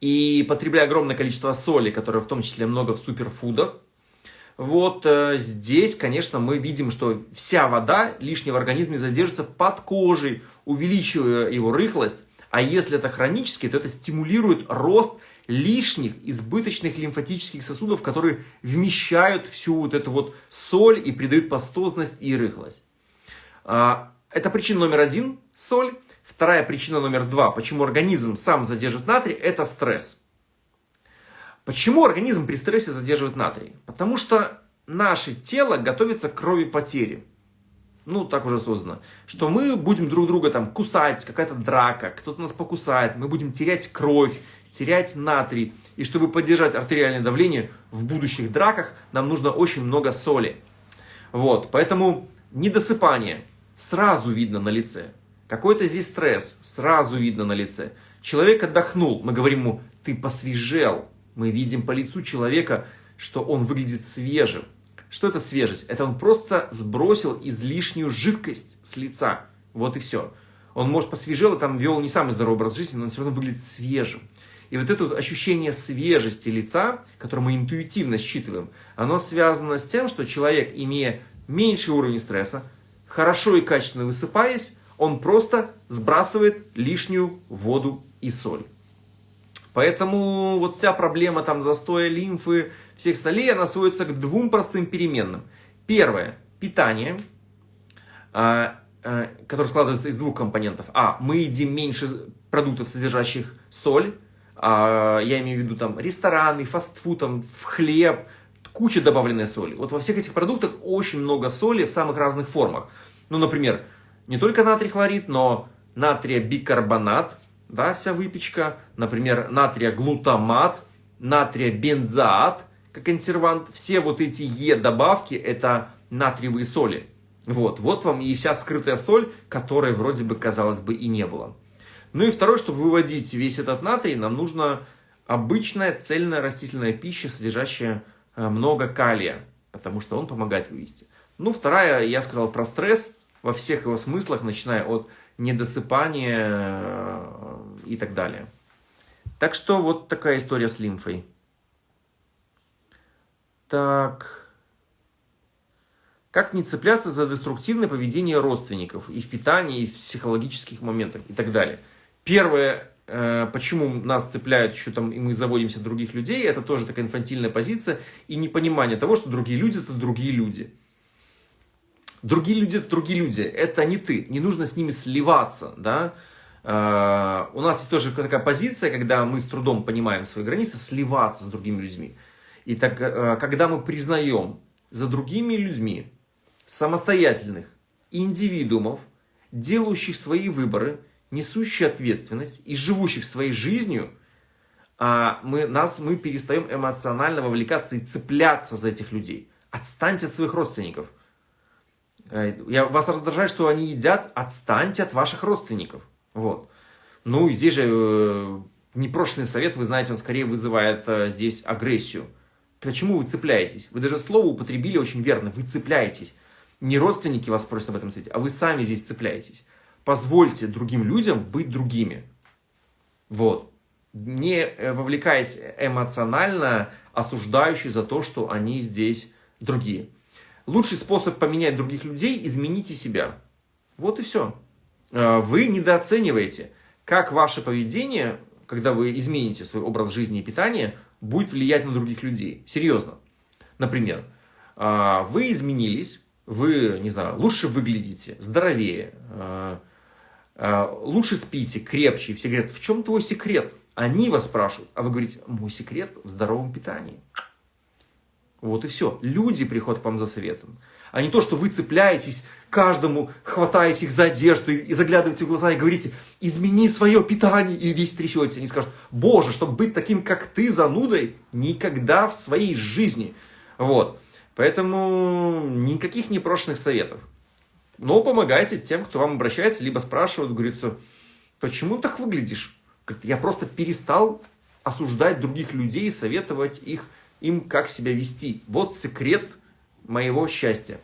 И потребляя огромное количество соли, которое в том числе много в суперфудах, вот э, здесь, конечно, мы видим, что вся вода лишняя в организме задержится под кожей, увеличивая его рыхлость. А если это хронически, то это стимулирует рост лишних избыточных лимфатических сосудов, которые вмещают всю вот эту вот соль и придают пастозность и рыхлость. А, это причина номер один – соль. Вторая причина номер два, почему организм сам задержит натрий – это стресс. Почему организм при стрессе задерживает натрий? Потому что наше тело готовится к крови потери. Ну, так уже создано. Что мы будем друг друга там кусать, какая-то драка, кто-то нас покусает, мы будем терять кровь, терять натрий. И чтобы поддержать артериальное давление в будущих драках, нам нужно очень много соли. Вот, поэтому недосыпание сразу видно на лице. Какой-то здесь стресс сразу видно на лице. Человек отдохнул, мы говорим ему, ты посвежел, мы видим по лицу человека, что он выглядит свежим. Что это свежесть? Это он просто сбросил излишнюю жидкость с лица. Вот и все. Он, может, посвежел и там вел не самый здоровый образ жизни, но он все равно выглядит свежим. И вот это вот ощущение свежести лица, которое мы интуитивно считываем, оно связано с тем, что человек, имея меньший уровень стресса, хорошо и качественно высыпаясь, он просто сбрасывает лишнюю воду и соль. Поэтому вот вся проблема там застоя лимфы, всех солей, она сводится к двум простым переменным. Первое – питание, а, а, которое складывается из двух компонентов. А, мы едим меньше продуктов, содержащих соль, я имею в виду там рестораны, фастфуд, там, в хлеб, куча добавленной соли. Вот во всех этих продуктах очень много соли в самых разных формах. Ну, например, не только натрий хлорид, но натрия бикарбонат, да, вся выпечка, например, натрия глутамат, натрия бензоат, как консервант, все вот эти Е-добавки это натриевые соли. Вот, вот вам и вся скрытая соль, которой вроде бы, казалось бы, и не было. Ну и второе, чтобы выводить весь этот натрий, нам нужна обычная цельная растительная пища, содержащая э, много калия, потому что он помогает вывести. Ну, вторая, я сказал про стресс во всех его смыслах, начиная от недосыпания э, и так далее. Так что вот такая история с лимфой. Так. Как не цепляться за деструктивное поведение родственников и в питании, и в психологических моментах и так далее. Первое, э, почему нас цепляют еще там, и мы заводимся других людей, это тоже такая инфантильная позиция и непонимание того, что другие люди это другие люди. Другие люди это другие люди, это не ты, не нужно с ними сливаться, да. Э, у нас есть тоже такая позиция, когда мы с трудом понимаем свои границы, сливаться с другими людьми. И так, э, когда мы признаем за другими людьми самостоятельных индивидуумов, делающих свои выборы, несущих ответственность и живущих своей жизнью, а мы, нас, мы перестаем эмоционально вовлекаться и цепляться за этих людей. Отстаньте от своих родственников. Э, я, вас раздражает, что они едят, отстаньте от ваших родственников. Вот. Ну, и здесь же э, непрошенный совет, вы знаете, он скорее вызывает э, здесь агрессию. Почему вы цепляетесь? Вы даже слово употребили очень верно. Вы цепляетесь. Не родственники вас просят об этом совете, а вы сами здесь цепляетесь. Позвольте другим людям быть другими. Вот. Не э, вовлекаясь эмоционально, осуждающий за то, что они здесь другие. Лучший способ поменять других людей – измените себя. Вот и все. Э, вы недооцениваете, как ваше поведение, когда вы измените свой образ жизни и питания, будет влиять на других людей. Серьезно. Например, э, вы изменились, вы, не знаю, лучше выглядите, здоровее, лучше спите, крепче. Все говорят, в чем твой секрет? Они вас спрашивают, а вы говорите, мой секрет в здоровом питании. Вот и все. Люди приходят к вам за советом. А не то, что вы цепляетесь каждому, хватаете их за одежду и заглядываете в глаза и говорите, измени свое питание, и весь трясете. Они скажут, боже, чтобы быть таким, как ты, занудой, никогда в своей жизни. Вот. Поэтому никаких непрошенных советов. Но помогайте тем, кто вам обращается, либо спрашивают, говорится, почему так выглядишь? Я просто перестал осуждать других людей, советовать их им, как себя вести. Вот секрет моего счастья.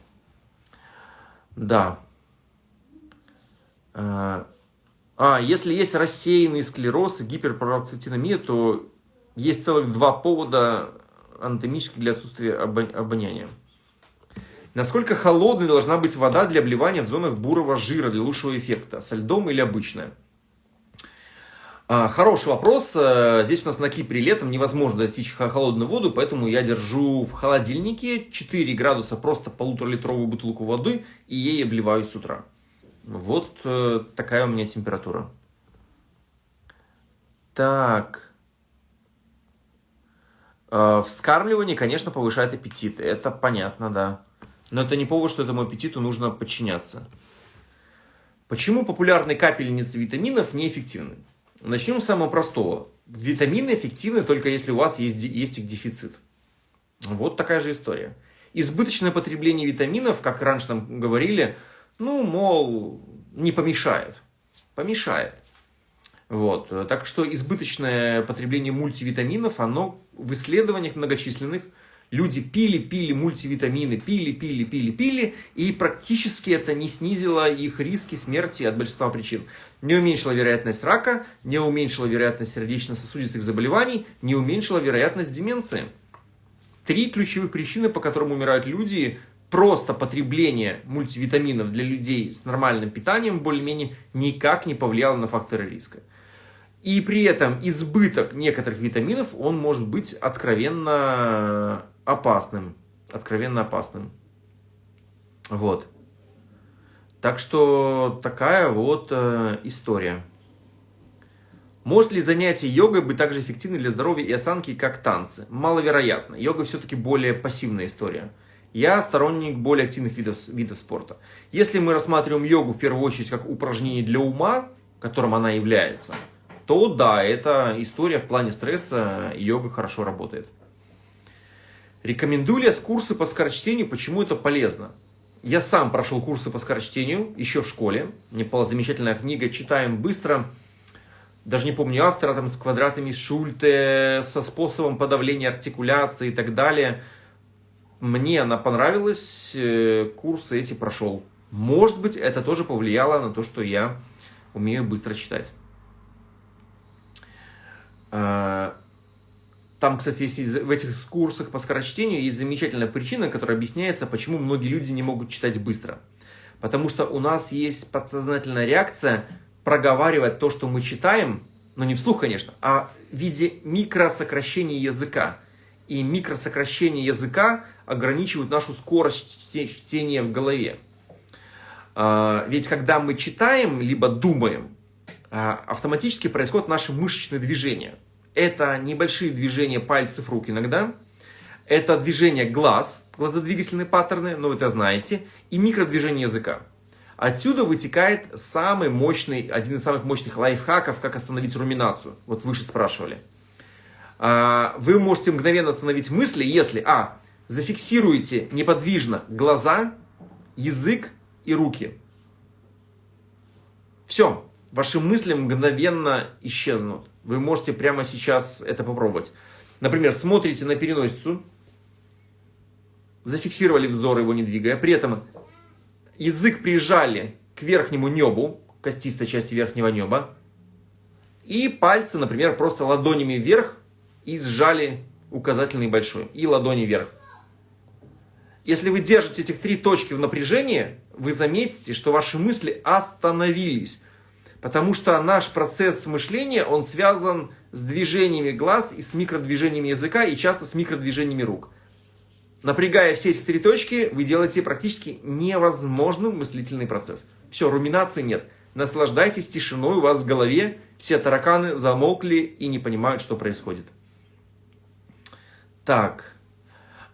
Да. А, а, если есть рассеянный склероз и гиперпролактиномия, то есть целых два повода анатомических для отсутствия обоняния. Насколько холодной должна быть вода для обливания в зонах бурого жира для лучшего эффекта? Со льдом или обычная? А, хороший вопрос. Э, здесь у нас на Кипре летом невозможно достичь холодную воду, поэтому я держу в холодильнике 4 градуса просто полуторалитровую бутылку воды и ей обливаюсь с утра. Вот э, такая у меня температура. Так. Э, вскармливание, конечно, повышает аппетит. Это понятно, да. Но это не повод, что этому аппетиту нужно подчиняться. Почему популярные капельницы витаминов неэффективны? Начнем с самого простого. Витамины эффективны только если у вас есть, есть их дефицит. Вот такая же история. Избыточное потребление витаминов, как раньше нам говорили, ну, мол, не помешает. Помешает. Вот. Так что избыточное потребление мультивитаминов, оно в исследованиях многочисленных Люди пили, пили мультивитамины, пили, пили, пили, пили, и практически это не снизило их риски смерти от большинства причин. Не уменьшило вероятность рака, не уменьшило вероятность сердечно-сосудистых заболеваний, не уменьшило вероятность деменции. Три ключевых причины, по которым умирают люди, просто потребление мультивитаминов для людей с нормальным питанием более-менее никак не повлияло на факторы риска. И при этом избыток некоторых витаминов, он может быть откровенно опасным. Откровенно опасным. Вот. Так что такая вот э, история. Может ли занятие йогой быть так же эффективной для здоровья и осанки, как танцы? Маловероятно. Йога все-таки более пассивная история. Я сторонник более активных видов, видов спорта. Если мы рассматриваем йогу в первую очередь как упражнение для ума, которым она является, то да, это история в плане стресса, йога хорошо работает. Рекомендую ли я курсы по скорочтению, почему это полезно? Я сам прошел курсы по скорочтению еще в школе. Мне была замечательная книга «Читаем быстро». Даже не помню автора, там с квадратами Шульте, со способом подавления артикуляции и так далее. Мне она понравилась, э, курсы эти прошел. Может быть, это тоже повлияло на то, что я умею быстро читать. Там, кстати, есть в этих курсах по скорочтению есть замечательная причина, которая объясняется, почему многие люди не могут читать быстро. Потому что у нас есть подсознательная реакция проговаривать то, что мы читаем, но не вслух, конечно, а в виде микросокращения языка. И микросокращение языка ограничивают нашу скорость чтения в голове. А, ведь когда мы читаем, либо думаем, а, автоматически происходят наши мышечные движения – это небольшие движения пальцев рук иногда. Это движение глаз, глазодвигательные паттерны, ну вы это знаете. И микродвижение языка. Отсюда вытекает самый мощный, один из самых мощных лайфхаков, как остановить руминацию. Вот выше спрашивали. А, вы можете мгновенно остановить мысли, если, а, зафиксируете неподвижно глаза, язык и руки. Все, ваши мысли мгновенно исчезнут. Вы можете прямо сейчас это попробовать. Например, смотрите на переносицу, зафиксировали взор, его не двигая, при этом язык прижали к верхнему небу, костистой части верхнего неба, и пальцы, например, просто ладонями вверх и сжали указательный и большой, и ладони вверх. Если вы держите этих три точки в напряжении, вы заметите, что ваши мысли остановились. Потому что наш процесс мышления, он связан с движениями глаз и с микродвижениями языка, и часто с микродвижениями рук. Напрягая все эти три точки, вы делаете практически невозможным мыслительный процесс. Все, руминации нет. Наслаждайтесь тишиной у вас в голове, все тараканы замолкли и не понимают, что происходит. Так,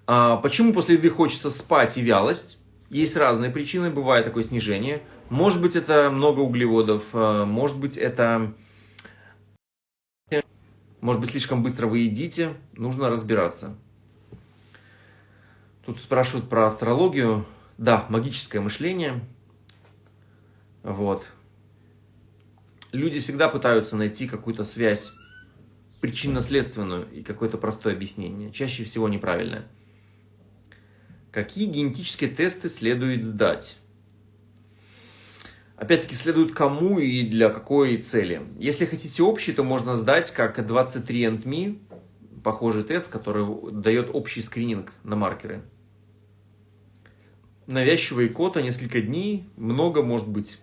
а почему после еды хочется спать и вялость? Есть разные причины, бывает такое снижение – может быть, это много углеводов, э, может быть, это... Может быть, слишком быстро вы едите, нужно разбираться. Тут спрашивают про астрологию. Да, магическое мышление. Вот. Люди всегда пытаются найти какую-то связь причинно-следственную и какое-то простое объяснение. Чаще всего неправильное. Какие генетические тесты следует сдать? Опять-таки следует кому и для какой цели. Если хотите общий, то можно сдать как 23andMe, похожий тест, который дает общий скрининг на маркеры. Навязчивая икота, несколько дней, много может быть.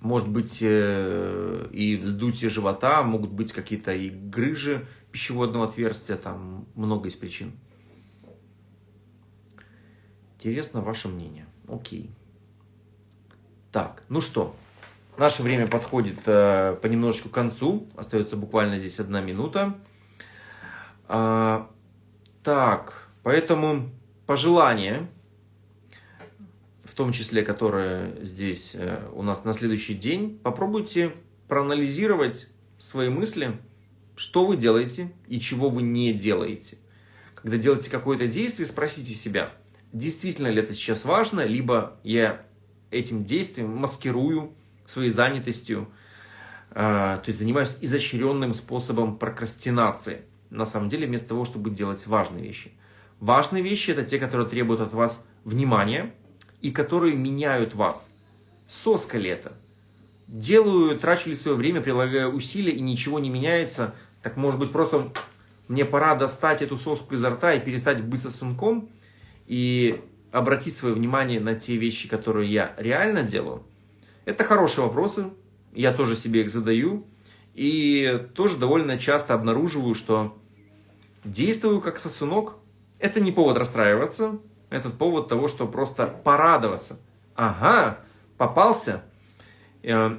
Может быть э, и вздутие живота, могут быть какие-то и грыжи пищеводного отверстия, там много из причин. Интересно ваше мнение. Окей. Так, ну что, наше время подходит э, понемножечку к концу. Остается буквально здесь одна минута. А, так, поэтому пожелания, в том числе, которые здесь э, у нас на следующий день, попробуйте проанализировать свои мысли, что вы делаете и чего вы не делаете. Когда делаете какое-то действие, спросите себя – действительно ли это сейчас важно, либо я этим действием маскирую своей занятостью, э, то есть занимаюсь изощренным способом прокрастинации. На самом деле, вместо того, чтобы делать важные вещи. Важные вещи – это те, которые требуют от вас внимания и которые меняют вас. Соска ли это? Делаю, трачу ли свое время, прилагаю усилия и ничего не меняется, так может быть просто мне пора достать эту соску изо рта и перестать быть сосунком – и обратить свое внимание на те вещи, которые я реально делаю, это хорошие вопросы, я тоже себе их задаю, и тоже довольно часто обнаруживаю, что действую как сосунок. Это не повод расстраиваться, это повод того, что просто порадоваться. Ага, попался, э,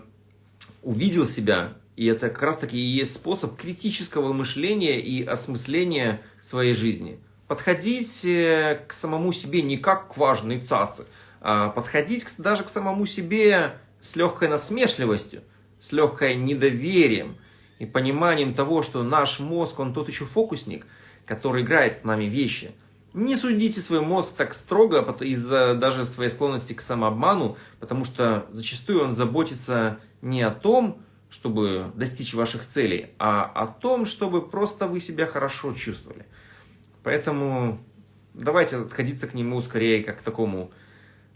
увидел себя, и это как раз таки и есть способ критического мышления и осмысления своей жизни – подходить э, к самому себе не как к важной цаце, а подходить даже к самому себе с легкой насмешливостью, с легкой недоверием и пониманием того, что наш мозг, он тот еще фокусник, который играет с нами вещи. Не судите свой мозг так строго из-за даже своей склонности к самообману, потому что зачастую он заботится не о том, чтобы достичь ваших целей, а о том, чтобы просто вы себя хорошо чувствовали. Поэтому давайте отходиться к нему скорее как к такому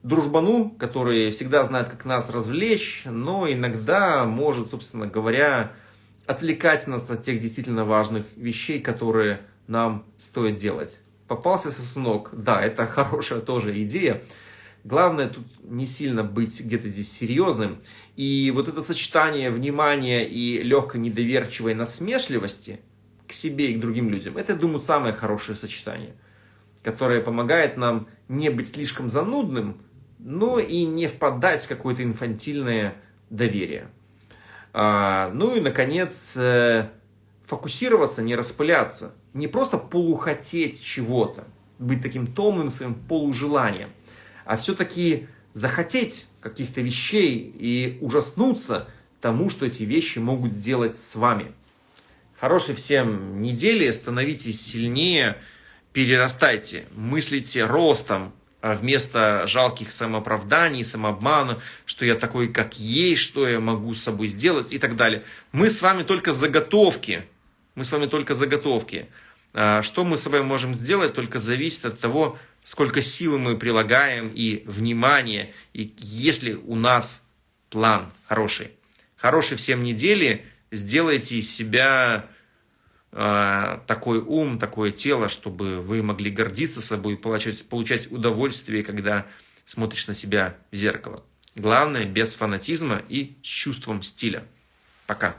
дружбану, который всегда знает, как нас развлечь, но иногда может, собственно говоря, отвлекать нас от тех действительно важных вещей, которые нам стоит делать. Попался сосунок, да, это хорошая тоже идея. Главное тут не сильно быть где-то здесь серьезным. И вот это сочетание внимания и легкой недоверчивой насмешливости – к себе и к другим людям. Это, я думаю, самое хорошее сочетание, которое помогает нам не быть слишком занудным, но и не впадать в какое-то инфантильное доверие. А, ну и, наконец, э, фокусироваться, не распыляться. Не просто полухотеть чего-то, быть таким томным своим полужеланием, а все-таки захотеть каких-то вещей и ужаснуться тому, что эти вещи могут сделать с вами – Хорошей всем недели, становитесь сильнее, перерастайте, мыслите ростом, а вместо жалких самооправданий, самообмана, что я такой, как есть, что я могу с собой сделать и так далее. Мы с вами только заготовки. Мы с вами только заготовки. А что мы с собой можем сделать, только зависит от того, сколько силы мы прилагаем и внимания, и если у нас план хороший. Хорошей всем недели – сделайте из себя э, такой ум, такое тело, чтобы вы могли гордиться собой, получать, получать удовольствие, когда смотришь на себя в зеркало. Главное, без фанатизма и с чувством стиля. Пока.